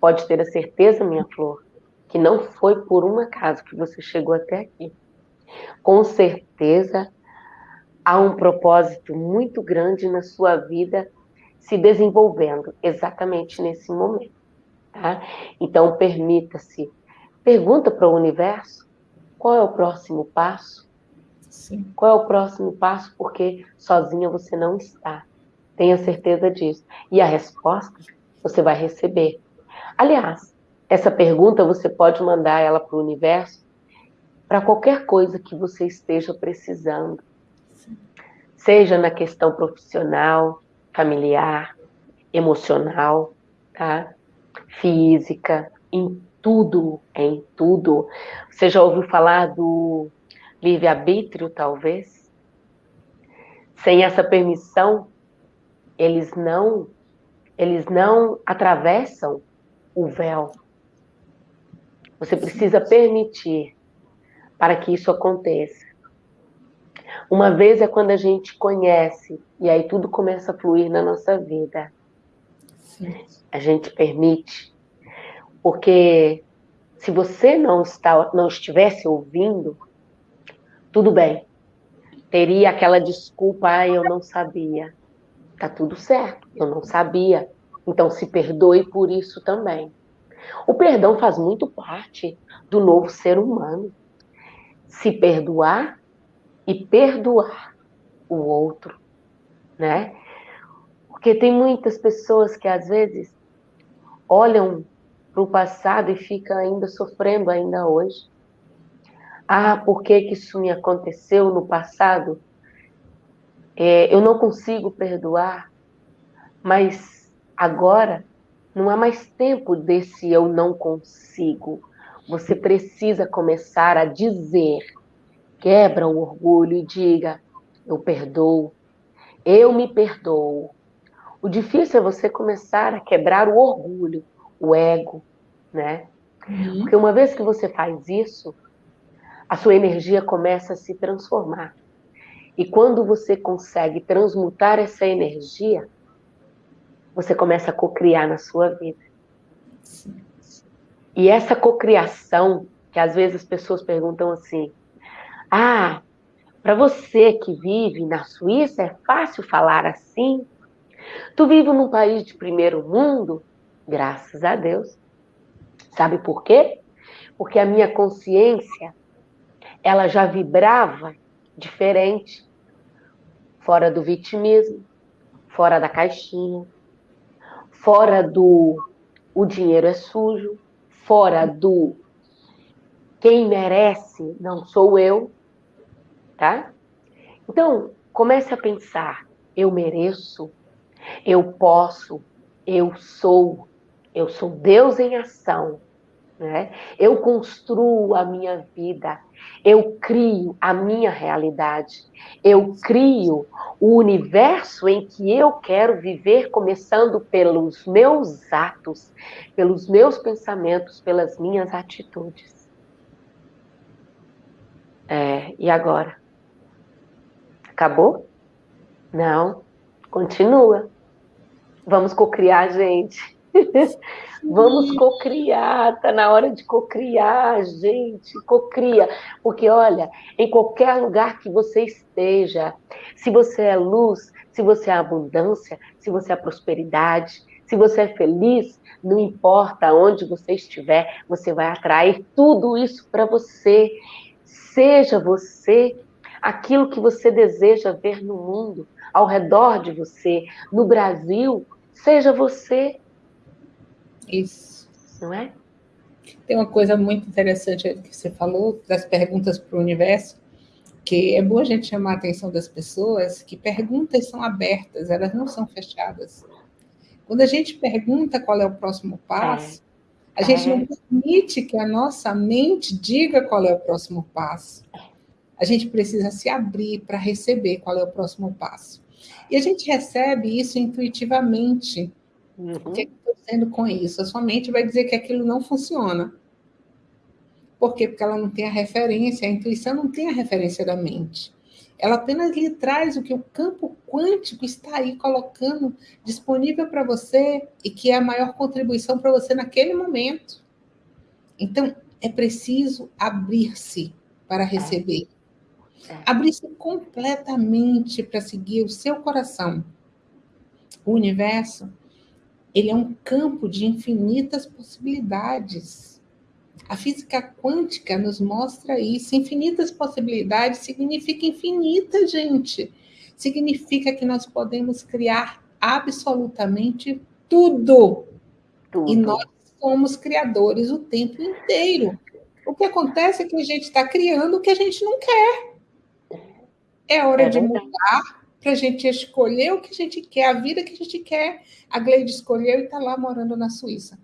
Pode ter a certeza, minha flor, que não foi por um acaso que você chegou até aqui. Com certeza há um propósito muito grande na sua vida se desenvolvendo exatamente nesse momento. Tá? Então, permita-se. Pergunta para o universo qual é o próximo passo. Sim. Qual é o próximo passo? Porque sozinha você não está. Tenha certeza disso. E a resposta você vai receber. Aliás, essa pergunta você pode mandar ela para o universo para qualquer coisa que você esteja precisando. Seja na questão profissional, familiar, emocional, tá? Física, em tudo, em tudo. Você já ouviu falar do livre-arbítrio, talvez? Sem essa permissão, eles não eles não atravessam o véu você precisa permitir para que isso aconteça. Uma vez é quando a gente conhece, e aí tudo começa a fluir na nossa vida. Sim. A gente permite. Porque se você não, está, não estivesse ouvindo, tudo bem. Teria aquela desculpa, ah, eu não sabia. Tá tudo certo, eu não sabia. Então se perdoe por isso também. O perdão faz muito parte do novo ser humano. Se perdoar e perdoar o outro, né? Porque tem muitas pessoas que às vezes olham para o passado e ficam ainda sofrendo ainda hoje. Ah, por que, que isso me aconteceu no passado? É, eu não consigo perdoar, mas agora não há mais tempo desse eu não consigo. Você precisa começar a dizer Quebra o orgulho e diga: eu perdoo, eu me perdoo. O difícil é você começar a quebrar o orgulho, o ego, né? Uhum. Porque uma vez que você faz isso, a sua energia começa a se transformar. E quando você consegue transmutar essa energia, você começa a cocriar na sua vida. E essa cocriação, que às vezes as pessoas perguntam assim: ah, para você que vive na Suíça é fácil falar assim? Tu vive num país de primeiro mundo? Graças a Deus. Sabe por quê? Porque a minha consciência ela já vibrava diferente, fora do vitimismo, fora da caixinha, fora do o dinheiro é sujo, fora do quem merece não sou eu, tá? Então, comece a pensar: eu mereço, eu posso, eu sou, eu sou Deus em ação. Né? Eu construo a minha vida, eu crio a minha realidade, eu crio o universo em que eu quero viver, começando pelos meus atos, pelos meus pensamentos, pelas minhas atitudes. É, e agora? Acabou? Não, continua. Vamos cocriar, gente. [laughs] Vamos cocriar, tá na hora de cocriar, gente, cocria. Porque olha, em qualquer lugar que você esteja, se você é luz, se você é abundância, se você é prosperidade, se você é feliz, não importa onde você estiver, você vai atrair tudo isso para você. Seja você aquilo que você deseja ver no mundo, ao redor de você, no Brasil, seja você. Isso. Não é? Tem uma coisa muito interessante que você falou, das perguntas para o universo, que é bom a gente chamar a atenção das pessoas que perguntas são abertas, elas não são fechadas. Quando a gente pergunta qual é o próximo passo, é. a gente é. não permite que a nossa mente diga qual é o próximo passo a gente precisa se abrir para receber qual é o próximo passo. E a gente recebe isso intuitivamente. Uhum. O que, é que eu estou dizendo com isso? A sua mente vai dizer que aquilo não funciona. Por quê? Porque ela não tem a referência, a intuição não tem a referência da mente. Ela apenas lhe traz o que o campo quântico está aí colocando disponível para você e que é a maior contribuição para você naquele momento. Então, é preciso abrir-se para receber. É. Abrir-se completamente para seguir o seu coração. O universo, ele é um campo de infinitas possibilidades. A física quântica nos mostra isso. Infinitas possibilidades significa infinita, gente. Significa que nós podemos criar absolutamente tudo. tudo. E nós somos criadores o tempo inteiro. O que acontece é que a gente está criando o que a gente não quer. É hora é de mudar para a gente escolher o que a gente quer, a vida que a gente quer. A Gleide escolheu e está lá morando na Suíça.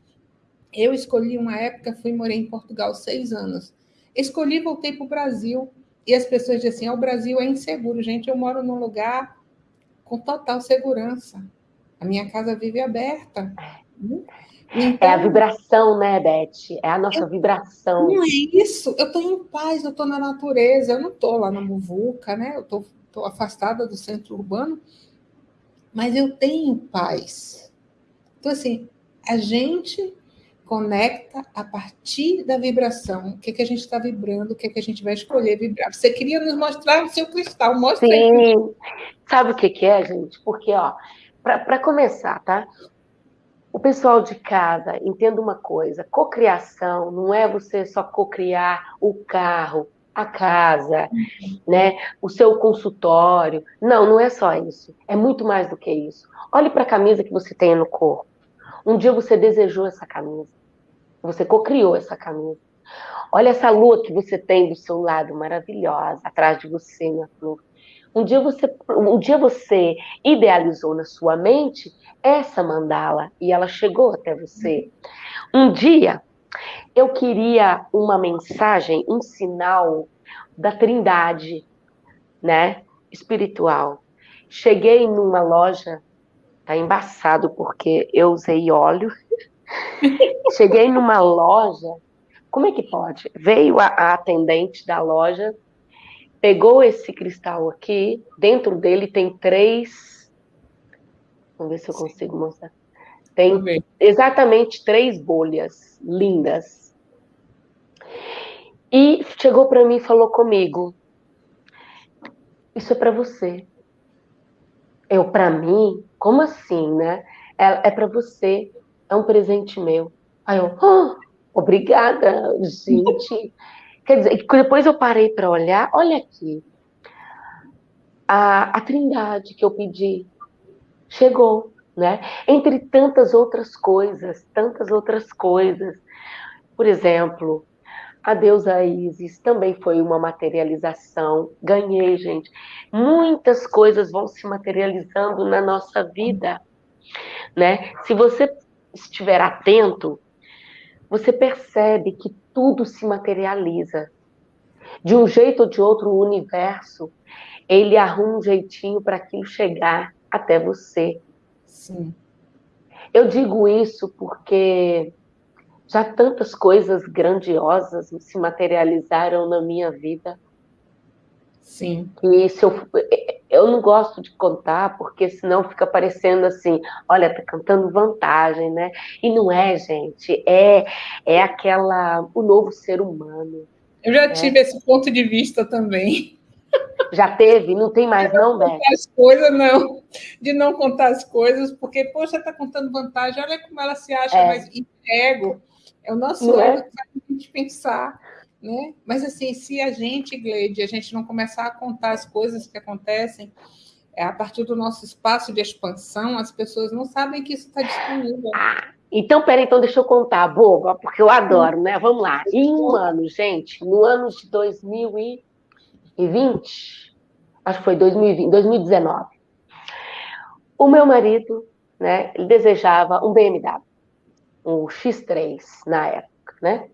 Eu escolhi uma época, fui morar em Portugal seis anos. Escolhi, voltei para o Brasil. E as pessoas dizem assim: ah, o Brasil é inseguro. Gente, eu moro num lugar com total segurança. A minha casa vive aberta. Então, é a vibração, né, Beth? É a nossa eu, vibração. Não é isso. Eu estou em paz, eu estou na natureza, eu não estou lá na muvuca, né? Eu estou estou afastada do centro urbano, mas eu tenho paz. Então, assim, a gente conecta a partir da vibração. O que, que a gente está vibrando, o que, que a gente vai escolher vibrar. Você queria nos mostrar o seu cristal, mostra Sim. Aí. Sabe o que, que é, gente? Porque, ó, para começar, tá? O pessoal de casa, entenda uma coisa: cocriação não é você só cocriar o carro, a casa, né? O seu consultório. Não, não é só isso. É muito mais do que isso. Olhe para a camisa que você tem no corpo. Um dia você desejou essa camisa. Você cocriou essa camisa. Olha essa lua que você tem do seu lado, maravilhosa, atrás de você, minha flor. Um dia você, um dia você idealizou na sua mente essa mandala e ela chegou até você. Um dia eu queria uma mensagem, um sinal da Trindade, né, espiritual. Cheguei numa loja, tá embaçado porque eu usei óleo. [laughs] Cheguei numa loja, como é que pode? Veio a, a atendente da loja, pegou esse cristal aqui, dentro dele tem três. Vamos ver se eu consigo mostrar. Tem exatamente três bolhas lindas. E chegou para mim e falou comigo: Isso é para você. Eu, para mim? Como assim, né? É, é para você. É um presente meu. Aí eu, oh, obrigada, gente. [laughs] Quer dizer, depois eu parei para olhar, olha aqui. A, a trindade que eu pedi chegou, né? Entre tantas outras coisas, tantas outras coisas. Por exemplo, a deusa Isis também foi uma materialização. Ganhei, gente. Muitas coisas vão se materializando na nossa vida, né? Se você estiver atento, você percebe que tudo se materializa. De um jeito ou de outro, o universo, ele arruma um jeitinho para aquilo chegar até você. Sim. Eu digo isso porque já tantas coisas grandiosas se materializaram na minha vida. Sim. E se eu, eu não gosto de contar, porque senão fica parecendo assim, olha, tá cantando vantagem, né? E não é, gente, é, é aquela, o novo ser humano. Eu já né? tive esse ponto de vista também. Já teve? Não tem mais, não, Beth? as coisas, não. De não contar as coisas, porque, poxa, tá contando vantagem, olha como ela se acha é. mais ego. É o nosso não ego é? que faz a gente pensar. Né? Mas assim, se a gente, Gleide, a gente não começar a contar as coisas que acontecem, é, a partir do nosso espaço de expansão, as pessoas não sabem que isso está disponível. Ah, então, peraí, então deixa eu contar, boba, porque eu adoro, né? Vamos lá. Em um ano, gente, no ano de 2020, acho que foi 2020, 2019, o meu marido, né, ele desejava um BMW, um X3 na época, né?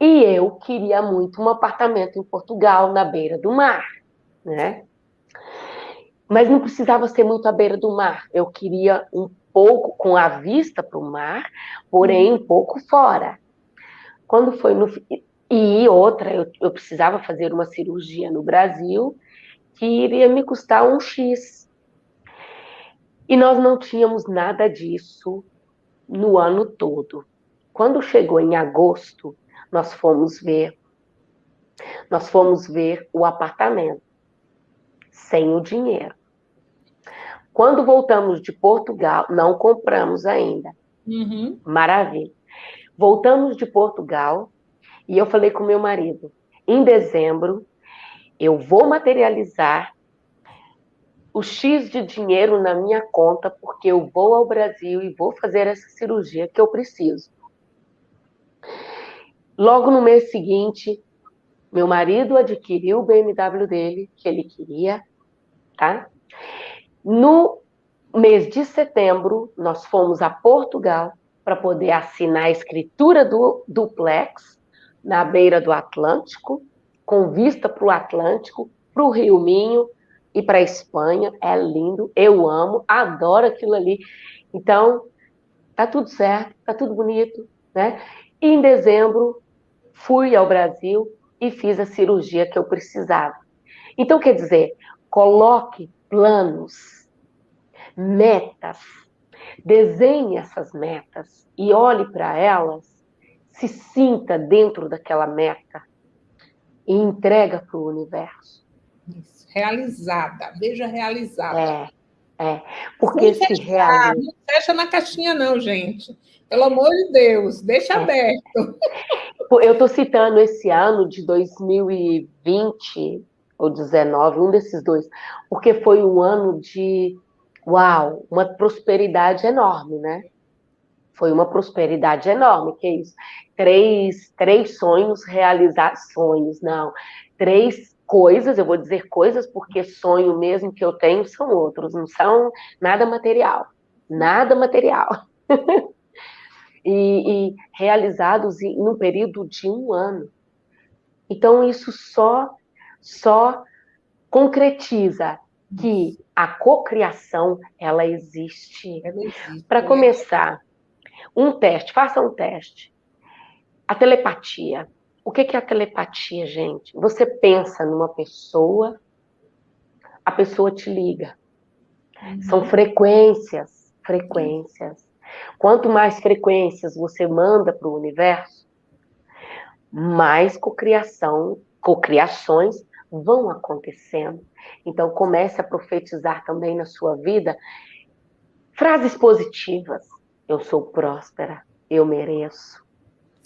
E eu queria muito um apartamento em Portugal, na beira do mar, né? Mas não precisava ser muito à beira do mar. Eu queria um pouco com a vista para o mar, porém um pouco fora. Quando foi no e outra, eu, eu precisava fazer uma cirurgia no Brasil que iria me custar um X. E nós não tínhamos nada disso no ano todo. Quando chegou em agosto, nós fomos ver. Nós fomos ver o apartamento sem o dinheiro. Quando voltamos de Portugal, não compramos ainda. Uhum. Maravilha. Voltamos de Portugal e eu falei com meu marido: em dezembro, eu vou materializar o X de dinheiro na minha conta, porque eu vou ao Brasil e vou fazer essa cirurgia que eu preciso. Logo no mês seguinte, meu marido adquiriu o BMW dele, que ele queria, tá? No mês de setembro, nós fomos a Portugal para poder assinar a escritura do duplex na beira do Atlântico, com vista para o Atlântico, para o Rio Minho e para a Espanha. É lindo, eu amo, adoro aquilo ali. Então, tá tudo certo, tá tudo bonito, né? E em dezembro, fui ao Brasil e fiz a cirurgia que eu precisava. Então, quer dizer, coloque planos, metas, desenhe essas metas e olhe para elas, se sinta dentro daquela meta e entrega para o universo. Isso. Realizada, veja realizada. É, é. Porque Sem se realiza. Não fecha na caixinha, não, gente. Pelo amor de Deus, deixa é. aberto. Eu estou citando esse ano de 2020 ou 19, um desses dois, porque foi um ano de, uau, uma prosperidade enorme, né? Foi uma prosperidade enorme, que é isso? Três, três sonhos realizados, sonhos, não, três coisas, eu vou dizer coisas porque sonho mesmo que eu tenho são outros, não são nada material, nada material. [laughs] e, e realizados em um período de um ano. Então, isso só, só concretiza que a cocriação ela existe. existe Para começar, um teste, faça um teste. A telepatia. O que é a telepatia, gente? Você pensa numa pessoa, a pessoa te liga. Uhum. São frequências, frequências. Quanto mais frequências você manda para o universo, mais cocriação, cocriações vão acontecendo. Então comece a profetizar também na sua vida frases positivas. Eu sou próspera, eu mereço.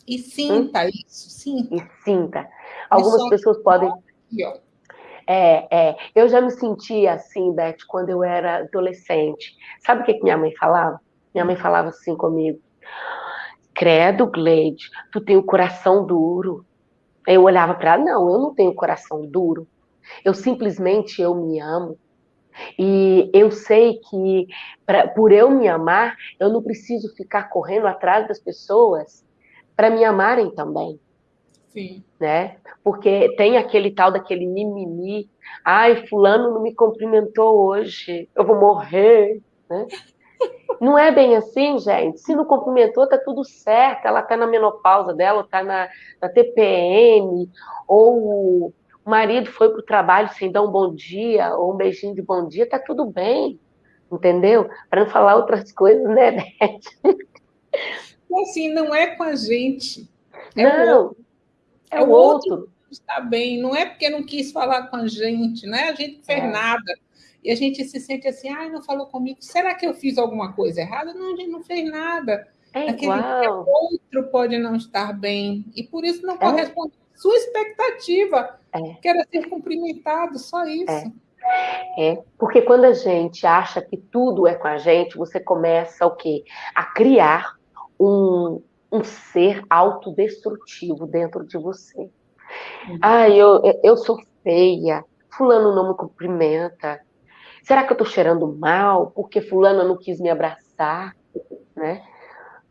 E sinta hum? isso, sinta. E sinta. Algumas pessoas podem. É, é. Eu já me sentia assim, Beth, quando eu era adolescente. Sabe o que, que minha mãe falava? Minha mãe falava assim comigo: Credo, Gleide, tu tem o coração duro. Eu olhava para ela: Não, eu não tenho coração duro. Eu simplesmente eu me amo. E eu sei que pra, por eu me amar, eu não preciso ficar correndo atrás das pessoas para me amarem também. Sim. Né? Porque tem aquele tal daquele mimimi. Ai, fulano não me cumprimentou hoje, eu vou morrer, né? [laughs] Não é bem assim, gente. Se não cumprimentou, tá tudo certo. Ela tá na menopausa dela, ou tá na, na TPM, ou o marido foi pro trabalho sem dar um bom dia, ou um beijinho de bom dia, tá tudo bem. Entendeu? Para não falar outras coisas, né, [laughs] Beth? Assim, não é com a gente. É não, o outro. é, é o outro. outro está bem. Não é porque não quis falar com a gente, não é a gente que fez é. nada e a gente se sente assim, ai, não falou comigo, será que eu fiz alguma coisa errada? Não, a gente não fez nada. É Aquele outro pode não estar bem, e por isso não é. corresponde à sua expectativa, é. que era ser cumprimentado, só isso. É. é. porque quando a gente acha que tudo é com a gente, você começa o quê? A criar um, um ser autodestrutivo dentro de você. Uhum. Ah, eu, eu sou feia, fulano não me cumprimenta, Será que eu estou cheirando mal porque fulano não quis me abraçar, né?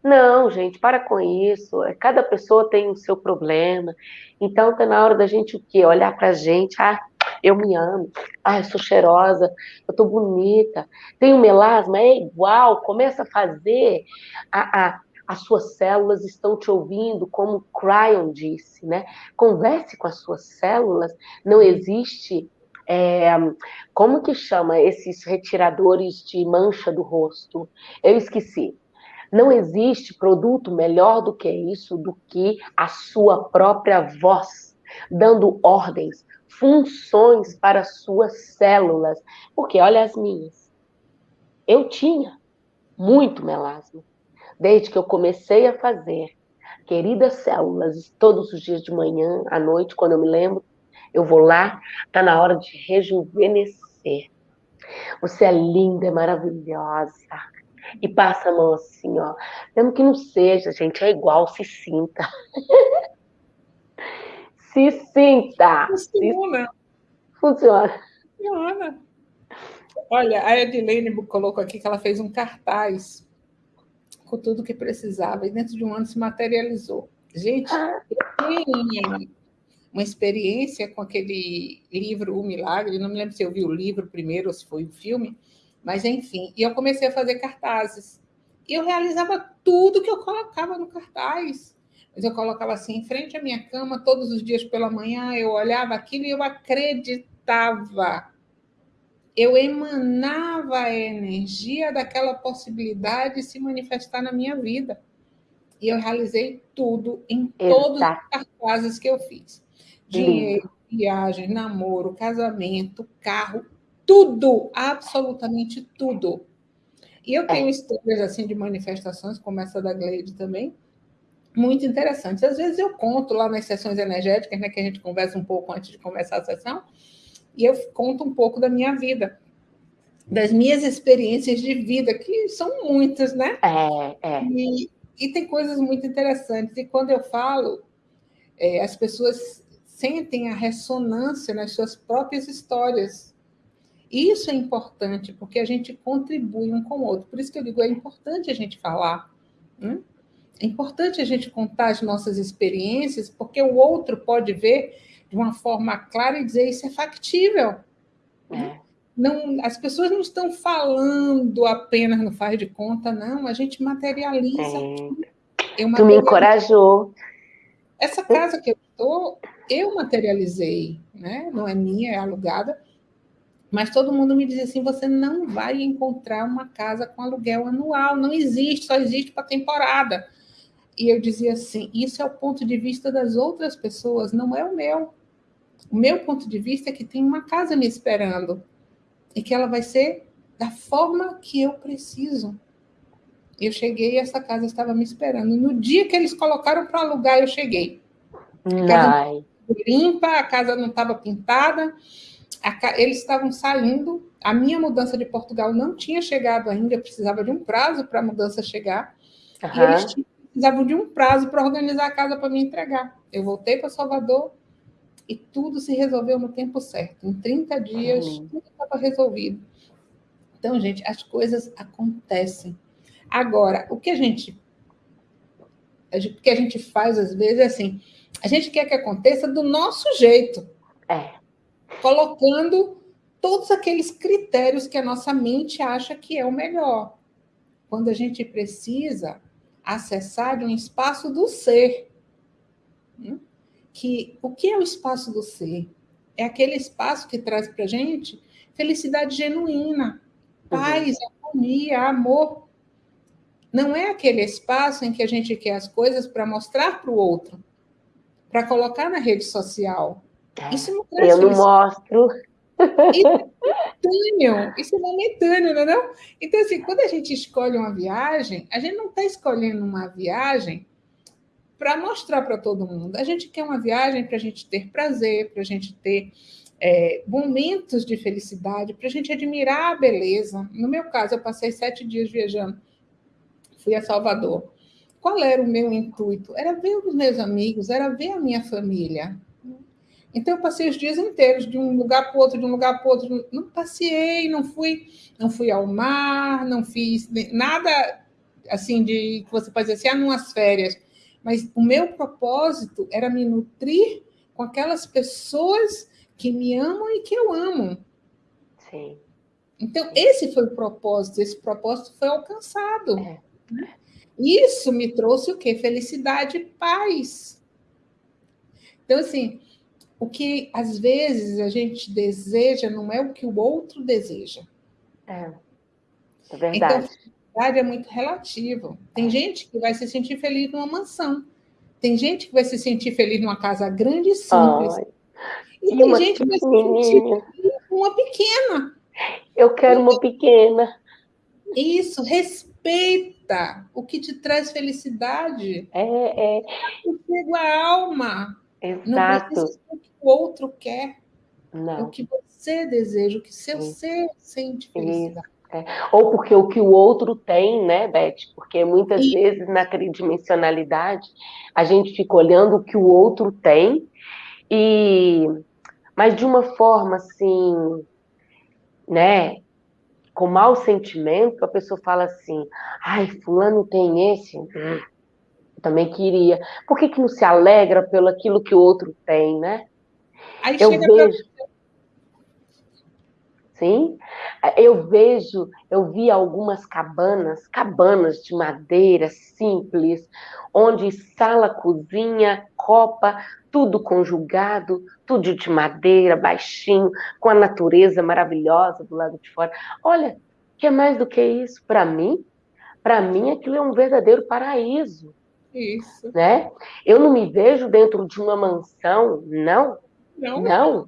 Não, gente, para com isso. Cada pessoa tem o seu problema. Então tá na hora da gente o quê? Olhar pra gente, ah, eu me amo, ah, eu sou cheirosa, eu tô bonita, tenho melasma, é igual, começa a fazer, a, a, as suas células estão te ouvindo, como Cryon disse, né? Converse com as suas células, não existe é, como que chama esses retiradores de mancha do rosto? Eu esqueci. Não existe produto melhor do que isso, do que a sua própria voz, dando ordens, funções para suas células. Porque olha as minhas. Eu tinha muito melasma. Desde que eu comecei a fazer queridas células todos os dias de manhã, à noite, quando eu me lembro, eu vou lá, tá na hora de rejuvenescer. Você é linda, é maravilhosa. E passa a mão assim, ó. Mesmo que não seja, gente, é igual, se sinta. [laughs] se sinta. Funciona. Funciona. Funciona. Olha, a Edilene colocou aqui que ela fez um cartaz com tudo que precisava e dentro de um ano se materializou. Gente, ah. tem uma experiência com aquele livro O Milagre, não me lembro se eu vi o livro primeiro ou se foi o filme, mas enfim, e eu comecei a fazer cartazes. E eu realizava tudo que eu colocava no cartaz. Mas eu colocava assim em frente à minha cama todos os dias pela manhã, eu olhava aquilo e eu acreditava eu emanava a energia daquela possibilidade de se manifestar na minha vida. E eu realizei tudo em todos os cartazes que eu fiz. Dinheiro, viagem, namoro, casamento, carro, tudo, absolutamente tudo. E eu tenho é. histórias assim de manifestações, como essa da Gleide também, muito interessantes. Às vezes eu conto lá nas sessões energéticas, né, que a gente conversa um pouco antes de começar a sessão, e eu conto um pouco da minha vida, das minhas experiências de vida, que são muitas, né? É, é. E, e tem coisas muito interessantes. E quando eu falo, é, as pessoas sentem a ressonância nas suas próprias histórias. Isso é importante, porque a gente contribui um com o outro. Por isso que eu digo, é importante a gente falar. Né? É importante a gente contar as nossas experiências, porque o outro pode ver de uma forma clara e dizer isso é factível. É. Não, as pessoas não estão falando apenas no faz de conta, não. A gente materializa. É. Eu tu me encorajou. Essa casa que eu estou, eu materializei, né? Não é minha, é alugada. Mas todo mundo me dizia assim: você não vai encontrar uma casa com aluguel anual, não existe, só existe para temporada. E eu dizia assim: isso é o ponto de vista das outras pessoas, não é o meu. O meu ponto de vista é que tem uma casa me esperando e que ela vai ser da forma que eu preciso. Eu cheguei e essa casa estava me esperando. No dia que eles colocaram para alugar, eu cheguei. A casa limpa, a casa não estava pintada. Eles estavam saindo. A minha mudança de Portugal não tinha chegado ainda, eu precisava de um prazo para a mudança chegar. Uhum. E eles precisavam de um prazo para organizar a casa para me entregar. Eu voltei para Salvador e tudo se resolveu no tempo certo. Em 30 dias, uhum. tudo estava resolvido. Então, gente, as coisas acontecem. Agora, o que a gente, o que a gente faz às vezes é assim, a gente quer que aconteça do nosso jeito. É. Colocando todos aqueles critérios que a nossa mente acha que é o melhor. Quando a gente precisa acessar de um espaço do ser. Né? Que o que é o espaço do ser? É aquele espaço que traz para gente felicidade genuína, paz, uhum. harmonia, amor. Não é aquele espaço em que a gente quer as coisas para mostrar para o outro, para colocar na rede social. Isso não Eu não mostro. Isso é [laughs] momentâneo, isso é momentâneo, não é não? Então, assim, quando a gente escolhe uma viagem, a gente não está escolhendo uma viagem para mostrar para todo mundo. A gente quer uma viagem para a gente ter prazer, para a gente ter é, momentos de felicidade, para a gente admirar a beleza. No meu caso, eu passei sete dias viajando, fui a Salvador. Qual era o meu intuito? Era ver os meus amigos, era ver a minha família. Então eu passei os dias inteiros de um lugar para o outro, de um lugar para o outro. Não passei, não fui, não fui ao mar, não fiz nada assim de que você pode dizer assim, ah, numas férias. Mas o meu propósito era me nutrir com aquelas pessoas que me amam e que eu amo. Sim. Então, esse foi o propósito, esse propósito foi alcançado. É. Isso me trouxe o quê? Felicidade e paz. Então, assim, o que às vezes a gente deseja não é o que o outro deseja. É, é verdade. Então, felicidade é muito relativo. Tem gente que vai se sentir feliz numa mansão. Tem gente que vai se sentir feliz numa casa grande e simples. Ai, e tem gente que vai se sentir feliz numa pequena. Eu quero uma pequena. Isso, respeita o que te traz felicidade. É, é. Chega a alma. Exato. Não que o outro quer. Não. É o que você deseja, o que seu Sim. ser sente felicidade. É. Ou porque o que o outro tem, né, Beth? Porque muitas e... vezes na tridimensionalidade a gente fica olhando o que o outro tem, e mas de uma forma assim, né, com mau sentimento, a pessoa fala assim: ai, fulano tem esse, hum, também queria. Por que, que não se alegra pelo aquilo que o outro tem, né? Aí eu vejo. Pra... Sim, eu vejo, eu vi algumas cabanas, cabanas de madeira simples, onde sala, cozinha, copa, tudo conjugado, tudo de madeira, baixinho, com a natureza maravilhosa do lado de fora. Olha, que é mais do que isso para mim? Para mim aquilo é um verdadeiro paraíso. Isso. Né? Eu não me vejo dentro de uma mansão, não. Não. Não.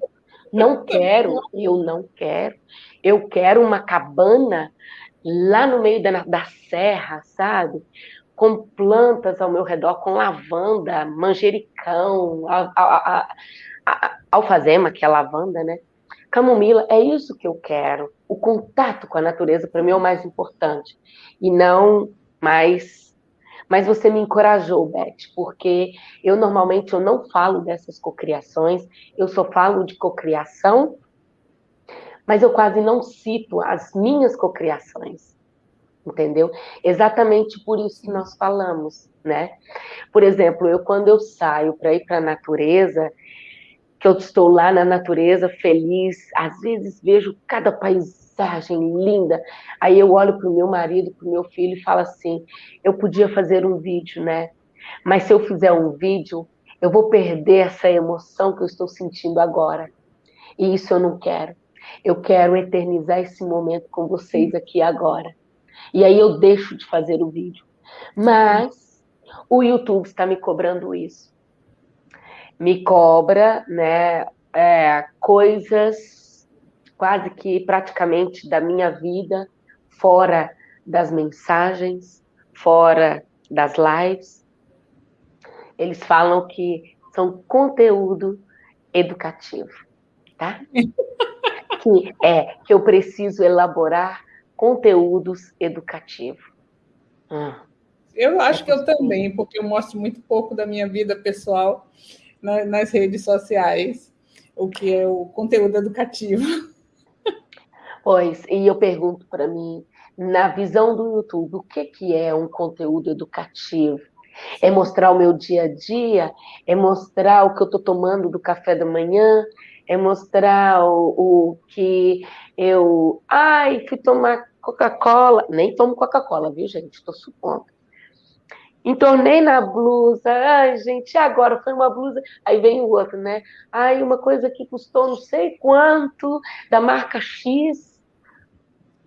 Não [laughs] quero, eu não quero. Eu quero uma cabana lá no meio da, da serra, sabe? Com plantas ao meu redor, com lavanda, manjericão, a, a, a, alfazema, que é lavanda, né? Camomila, é isso que eu quero. O contato com a natureza, para mim, é o mais importante. E não mais mas você me encorajou, Beth, porque eu normalmente eu não falo dessas cocriações, eu só falo de cocriação, mas eu quase não cito as minhas cocriações. Entendeu? Exatamente por isso que nós falamos, né? Por exemplo, eu quando eu saio para ir para a natureza, que eu estou lá na natureza feliz, às vezes vejo cada país mensagem linda. Aí eu olho para o meu marido, para o meu filho e falo assim: eu podia fazer um vídeo, né? Mas se eu fizer um vídeo, eu vou perder essa emoção que eu estou sentindo agora. E isso eu não quero. Eu quero eternizar esse momento com vocês aqui agora. E aí eu deixo de fazer o vídeo. Mas o YouTube está me cobrando isso. Me cobra, né, é, coisas quase que praticamente da minha vida, fora das mensagens, fora das lives. Eles falam que são conteúdo educativo, tá? [laughs] que é que eu preciso elaborar conteúdos educativos. Hum. Eu acho que eu também, porque eu mostro muito pouco da minha vida pessoal nas redes sociais, o que é o conteúdo educativo. [laughs] Pois, e eu pergunto para mim, na visão do YouTube, o que, que é um conteúdo educativo? É mostrar o meu dia a dia? É mostrar o que eu estou tomando do café da manhã? É mostrar o, o que eu. Ai, fui tomar Coca-Cola. Nem tomo Coca-Cola, viu, gente? Estou supondo. Entornei na blusa. Ai, gente, agora foi uma blusa. Aí vem o outro, né? Ai, uma coisa que custou não sei quanto, da marca X.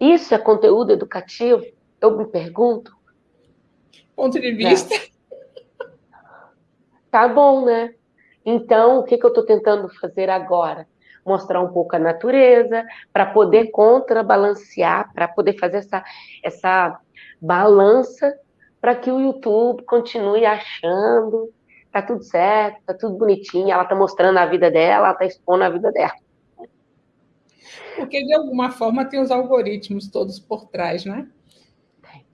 Isso é conteúdo educativo? Eu me pergunto. Ponto de vista. É. Tá bom, né? Então, o que, que eu estou tentando fazer agora? Mostrar um pouco a natureza, para poder contrabalancear, para poder fazer essa, essa balança, para que o YouTube continue achando, tá tudo certo, tá tudo bonitinho, ela tá mostrando a vida dela, ela tá expondo a vida dela. Porque, de alguma forma, tem os algoritmos todos por trás, né?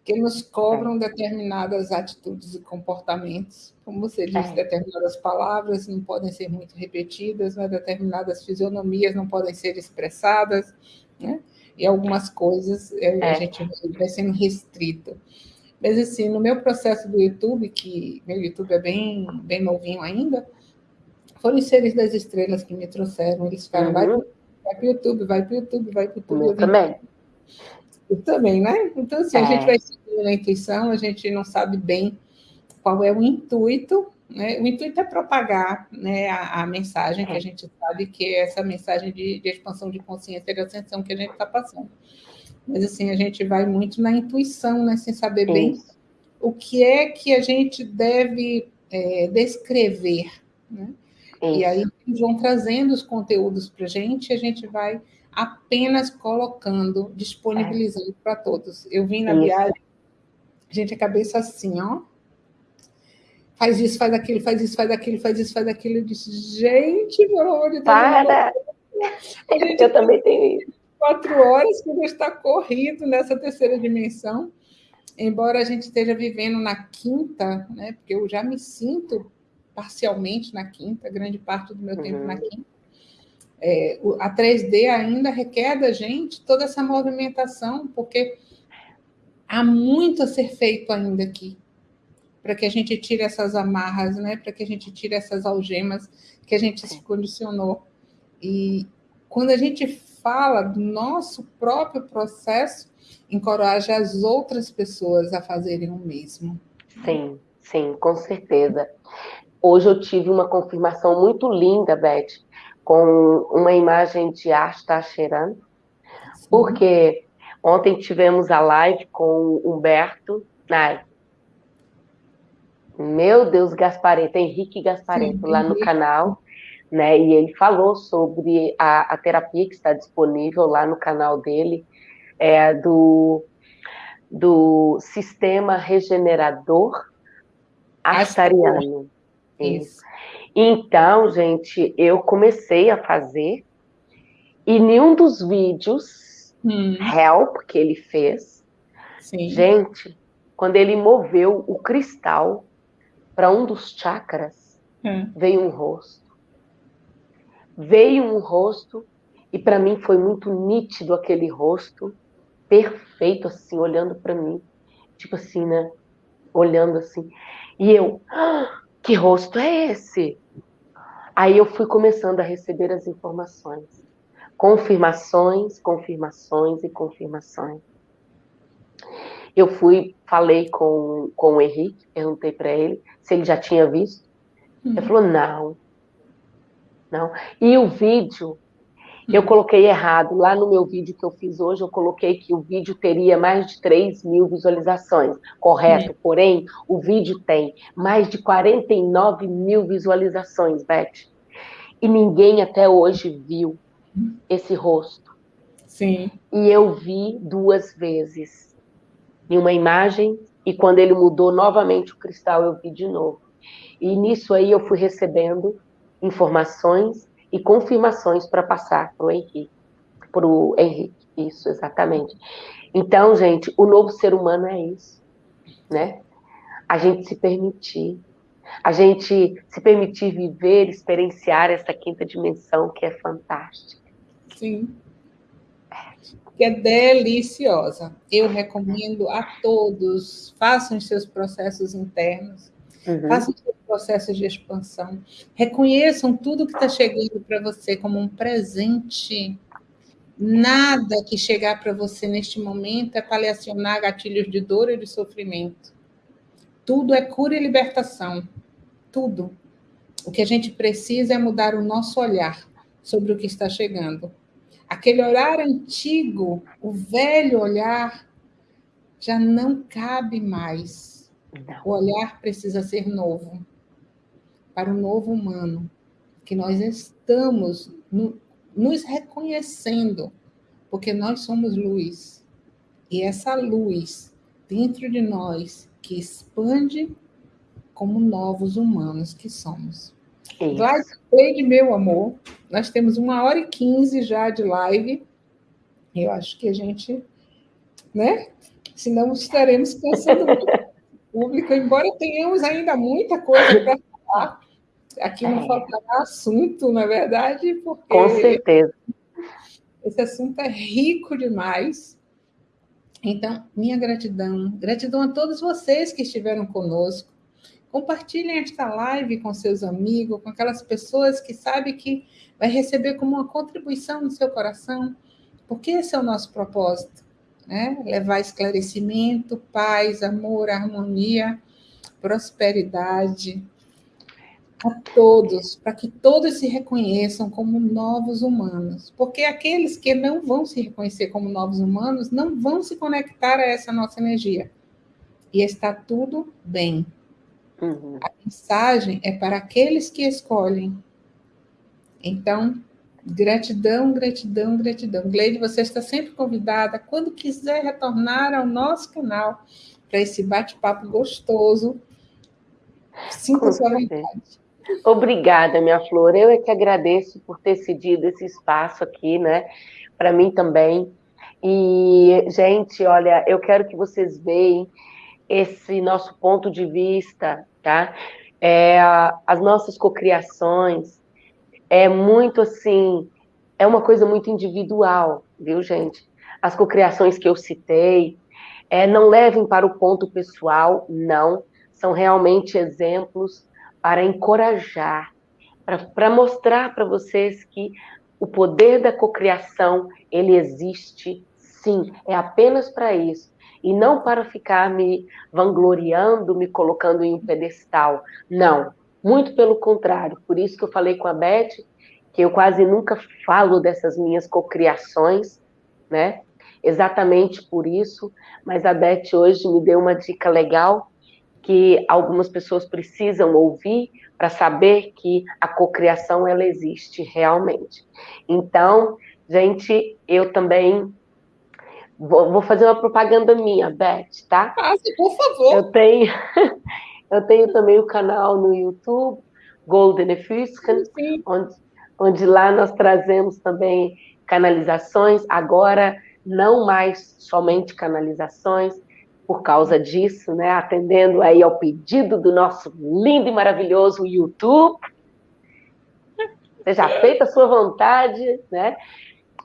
Que nos cobram determinadas atitudes e comportamentos. Como você disse, é. determinadas palavras não podem ser muito repetidas, né? determinadas fisionomias não podem ser expressadas, né? E algumas coisas é. a gente vai sendo restrito. Mas, assim, no meu processo do YouTube, que meu YouTube é bem, bem novinho ainda, foram os seres das estrelas que me trouxeram. Eles ficaram, uhum. Vai para o YouTube, vai para o YouTube, vai para o YouTube. Eu também. Eu também, né? Então, assim, é. a gente vai seguindo a intuição, a gente não sabe bem qual é o intuito, né? O intuito é propagar né, a, a mensagem é. que a gente sabe que é essa mensagem de, de expansão de consciência e de ascensão que a gente está passando. Mas, assim, a gente vai muito na intuição, né? Sem saber bem o que é que a gente deve é, descrever, né? E aí eles vão trazendo os conteúdos para a gente e a gente vai apenas colocando, disponibilizando é. para todos. Eu vim na isso. viagem, gente, a cabeça assim, ó. Faz isso, faz aquilo, faz isso, faz aquilo, faz isso, faz aquilo. Eu disse, gente, pelo amor de Deus. Para! [laughs] Gente, eu também tenho isso. Quatro horas que está corrido nessa terceira dimensão. Embora a gente esteja vivendo na quinta, né? Porque eu já me sinto parcialmente na quinta, grande parte do meu uhum. tempo na uhum. quinta. É, a 3D ainda requer da gente toda essa movimentação, porque há muito a ser feito ainda aqui, para que a gente tire essas amarras, né? para que a gente tire essas algemas que a gente se condicionou. E quando a gente fala do nosso próprio processo, encoraja as outras pessoas a fazerem o mesmo. Sim, sim, com certeza. Hoje eu tive uma confirmação muito linda, Beth, com uma imagem de Asta Cheran, porque ontem tivemos a live com o Humberto, ai, meu Deus, Gaspareto, Henrique Gaspareto, Sim, lá no canal, né? E ele falou sobre a, a terapia que está disponível lá no canal dele, é, do, do sistema regenerador astariano. Isso. Então, gente, eu comecei a fazer, e nenhum dos vídeos hum. help que ele fez, Sim. gente, quando ele moveu o cristal para um dos chakras, hum. veio um rosto. Veio um rosto, e para mim foi muito nítido aquele rosto, perfeito, assim, olhando para mim. Tipo assim, né? Olhando assim. E eu, ah, que rosto é esse? Aí eu fui começando a receber as informações. Confirmações, confirmações e confirmações. Eu fui, falei com, com o Henrique, perguntei para ele se ele já tinha visto. Uhum. Ele falou, não. Não. E o vídeo, eu coloquei errado. Lá no meu vídeo que eu fiz hoje, eu coloquei que o vídeo teria mais de 3 mil visualizações. Correto. Uhum. Porém, o vídeo tem mais de 49 mil visualizações, Beth. E ninguém até hoje viu esse rosto. Sim. E eu vi duas vezes em uma imagem, e quando ele mudou novamente o cristal, eu vi de novo. E nisso aí eu fui recebendo informações e confirmações para passar para o Henrique. Para o Henrique, isso, exatamente. Então, gente, o novo ser humano é isso, né? A gente se permitir, a gente se permitir viver, experienciar essa quinta dimensão que é fantástica. Sim que é deliciosa. Eu recomendo a todos, façam os seus processos internos, uhum. façam os seus processos de expansão, reconheçam tudo que está chegando para você como um presente. Nada que chegar para você neste momento é para lhe acionar gatilhos de dor e de sofrimento. Tudo é cura e libertação. Tudo. O que a gente precisa é mudar o nosso olhar sobre o que está chegando. Aquele olhar antigo, o velho olhar, já não cabe mais. Não. O olhar precisa ser novo, para o novo humano, que nós estamos no, nos reconhecendo, porque nós somos luz. E essa luz dentro de nós que expande como novos humanos que somos. Gladys meu amor, nós temos uma hora e quinze já de live. Eu acho que a gente, né? Senão estaremos cansando [laughs] muito público, embora tenhamos ainda muita coisa para falar. Aqui não é. faltará assunto, na verdade, porque. Com certeza. Esse assunto é rico demais. Então, minha gratidão. Gratidão a todos vocês que estiveram conosco. Compartilhem esta live com seus amigos, com aquelas pessoas que sabem que vai receber como uma contribuição no seu coração, porque esse é o nosso propósito, né? Levar esclarecimento, paz, amor, harmonia, prosperidade a todos, para que todos se reconheçam como novos humanos, porque aqueles que não vão se reconhecer como novos humanos não vão se conectar a essa nossa energia. E está tudo bem. Uhum. A mensagem é para aqueles que escolhem. Então, gratidão, gratidão, gratidão. Gleide, você está sempre convidada, quando quiser retornar ao nosso canal, para esse bate-papo gostoso. Sinta-se à vontade. Obrigada, minha flor. Eu é que agradeço por ter cedido esse espaço aqui, né? Para mim também. E, gente, olha, eu quero que vocês vejam esse nosso ponto de vista, tá? É, as nossas cocriações é muito assim, é uma coisa muito individual, viu, gente? As cocriações que eu citei, é, não levem para o ponto pessoal, não, são realmente exemplos para encorajar, para mostrar para vocês que o poder da cocriação, ele existe sim, é apenas para isso. E não para ficar me vangloriando, me colocando em um pedestal. Não, muito pelo contrário. Por isso que eu falei com a Beth, que eu quase nunca falo dessas minhas cocriações, né? Exatamente por isso. Mas a Beth hoje me deu uma dica legal que algumas pessoas precisam ouvir para saber que a cocriação ela existe realmente. Então, gente, eu também vou, vou fazer uma propaganda minha, Beth, tá? Passe, por favor. Eu tenho, [laughs] eu tenho também o canal no YouTube, Golden Efuscan, onde, onde lá nós trazemos também canalizações, agora não mais somente canalizações, por causa disso, né, atendendo aí ao pedido do nosso lindo e maravilhoso YouTube. Seja feita a sua vontade, né?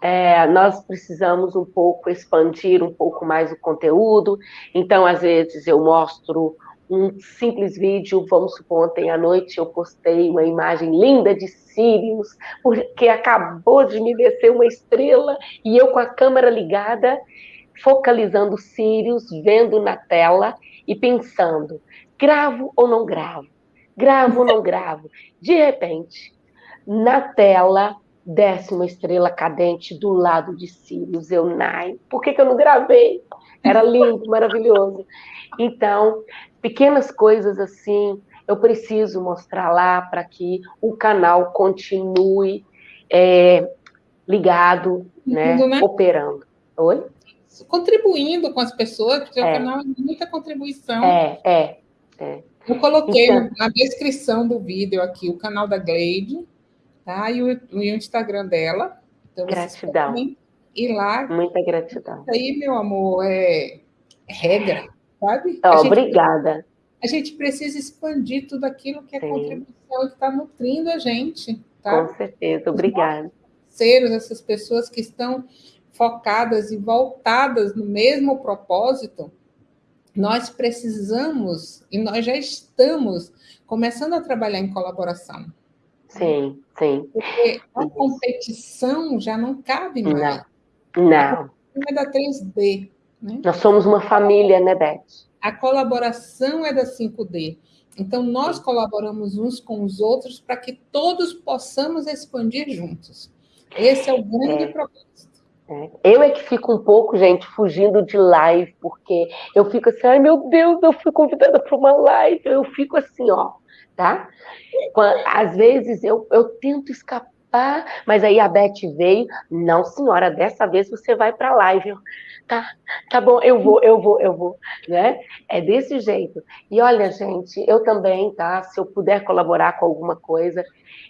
É, nós precisamos um pouco expandir um pouco mais o conteúdo. Então, às vezes, eu mostro um simples vídeo, vamos supor, ontem à noite eu postei uma imagem linda de Sirius, porque acabou de me descer uma estrela e eu com a câmera ligada focalizando Sirius, vendo na tela e pensando: gravo ou não gravo? Gravo ou não [laughs] gravo? De repente, na tela, desce uma estrela cadente do lado de Sirius. Eu, Nai, por que, que eu não gravei? Era lindo, [laughs] maravilhoso. Então, pequenas coisas assim, eu preciso mostrar lá para que o canal continue é, ligado, né, né, operando. Oi? Contribuindo com as pessoas, porque é. o canal é muita contribuição. É, é. é. Eu coloquei então, na descrição do vídeo aqui o canal da Gleide, tá? E o, o Instagram dela. Então, gratidão. E lá. Muita gratidão. Isso aí, meu amor, é, regra, sabe? Oh, a obrigada. A gente precisa expandir tudo aquilo que é Sim. contribuição e que está nutrindo a gente. Tá? Com certeza, obrigada. Seres, essas pessoas que estão focadas e voltadas no mesmo propósito, nós precisamos e nós já estamos começando a trabalhar em colaboração. Sim, sim. Porque a competição já não cabe mais. Não. não. É da 3D. Né? Nós somos uma família, né, Beth? A colaboração é da 5D. Então, nós colaboramos uns com os outros para que todos possamos expandir juntos. Esse é o grande é. propósito. Eu é que fico um pouco, gente, fugindo de live, porque eu fico assim, ai meu Deus, eu fui convidada para uma live, eu fico assim, ó, tá? Às vezes eu, eu tento escapar, mas aí a Beth veio, não senhora, dessa vez você vai para a live. tá, tá bom, eu vou, eu vou, eu vou, né? É desse jeito. E olha, gente, eu também, tá? Se eu puder colaborar com alguma coisa,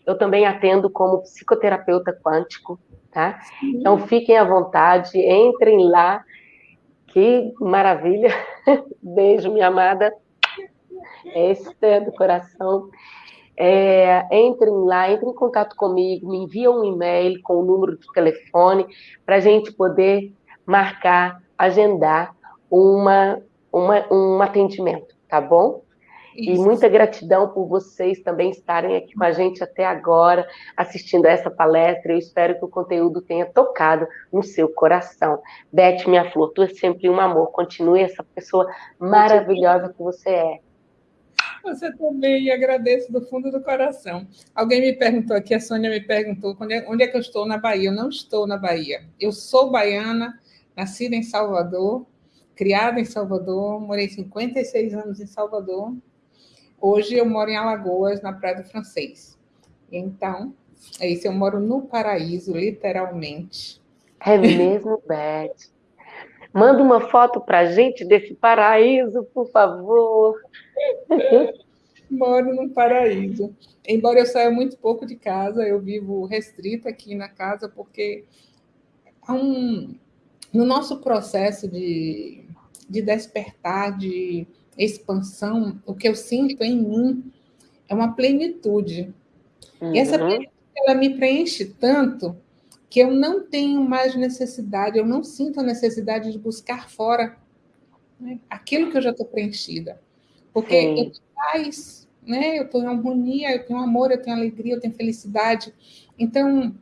eu também atendo como psicoterapeuta quântico, tá? Então fiquem à vontade, entrem lá. Que maravilha! [laughs] Beijo, minha amada. Esse é do coração. É, entrem lá, entrem em contato comigo, me enviam um e-mail com o número de telefone para a gente poder marcar, agendar uma, uma, um atendimento, tá bom? Isso. E muita gratidão por vocês também estarem aqui com a gente até agora, assistindo a essa palestra. Eu espero que o conteúdo tenha tocado no seu coração. Beth, minha flor, tu é sempre um amor. Continue essa pessoa maravilhosa que você é. Você também, agradeço do fundo do coração. Alguém me perguntou aqui, a Sônia me perguntou onde é, onde é que eu estou na Bahia. Eu não estou na Bahia. Eu sou baiana, nascida em Salvador, criada em Salvador, morei 56 anos em Salvador, Hoje eu moro em Alagoas, na Praia do Francês. Então, é isso, eu moro no paraíso, literalmente. É mesmo, [laughs] Beth? Manda uma foto para gente desse paraíso, por favor. Moro no paraíso. Embora eu saia muito pouco de casa, eu vivo restrita aqui na casa, porque um, no nosso processo de, de despertar, de expansão, o que eu sinto em mim é uma plenitude. Uhum. E essa uhum. plenitude, ela me preenche tanto que eu não tenho mais necessidade, eu não sinto a necessidade de buscar fora né, aquilo que eu já estou preenchida. Porque Sim. eu tenho paz, né, eu estou em harmonia, eu tenho amor, eu tenho alegria, eu tenho felicidade. Então,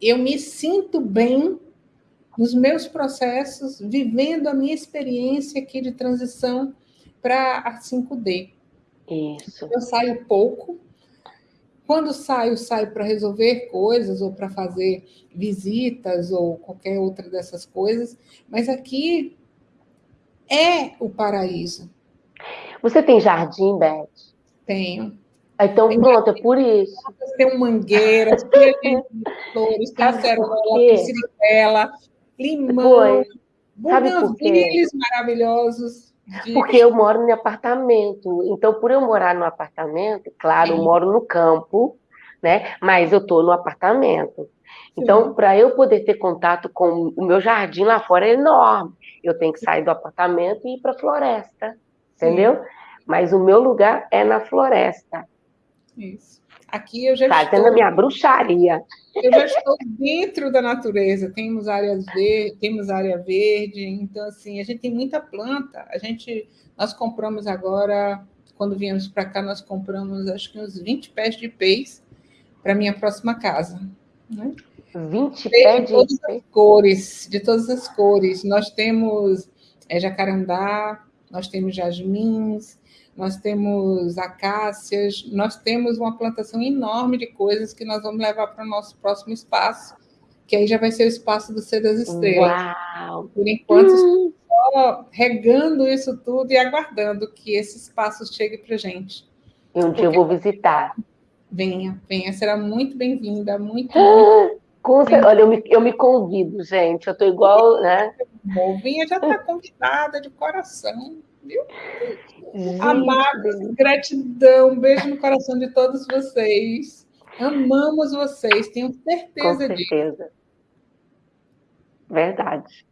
eu me sinto bem nos meus processos, vivendo a minha experiência aqui de transição para a 5D. Isso. Eu saio pouco. Quando saio, saio para resolver coisas ou para fazer visitas ou qualquer outra dessas coisas, mas aqui é o paraíso. Você tem jardim, Beth? Tenho. Então, tem pronto, é por isso. Tem mangueiras, tem flores, tem cerola, limão, buganvílios maravilhosos. De... Porque eu moro em apartamento. Então, por eu morar no apartamento, claro, Sim. eu moro no campo, né? Mas eu estou no apartamento. Então, para eu poder ter contato com o meu jardim lá fora é enorme. Eu tenho que sair do apartamento e ir para a floresta, entendeu? Sim. Mas o meu lugar é na floresta. Isso. Aqui eu já Fazendo estou... a minha bruxaria. Eu já estou dentro da natureza. Temos áreas verdes, temos área verde. Então, assim, a gente tem muita planta. A gente, nós compramos agora, quando viemos para cá, nós compramos acho que uns 20 pés de peixe para minha próxima casa. Né? 20 pés de todas as cores, de todas as cores. Nós temos é, jacarandá, nós temos jasmins, nós temos acácias, nós temos uma plantação enorme de coisas que nós vamos levar para o nosso próximo espaço, que aí já vai ser o espaço do Ser das Estrelas. Uau. Por enquanto, hum. só regando isso tudo e aguardando que esse espaço chegue para a gente. E um dia eu vou visitar. Venha, venha, será muito bem-vinda, muito, muito com, olha, eu me, eu me convido, gente. Eu estou igual, né? Vinha já está convidada de coração, viu? Amados, gratidão, beijo no coração de todos vocês. Amamos vocês, tenho certeza, Com certeza. disso. Verdade.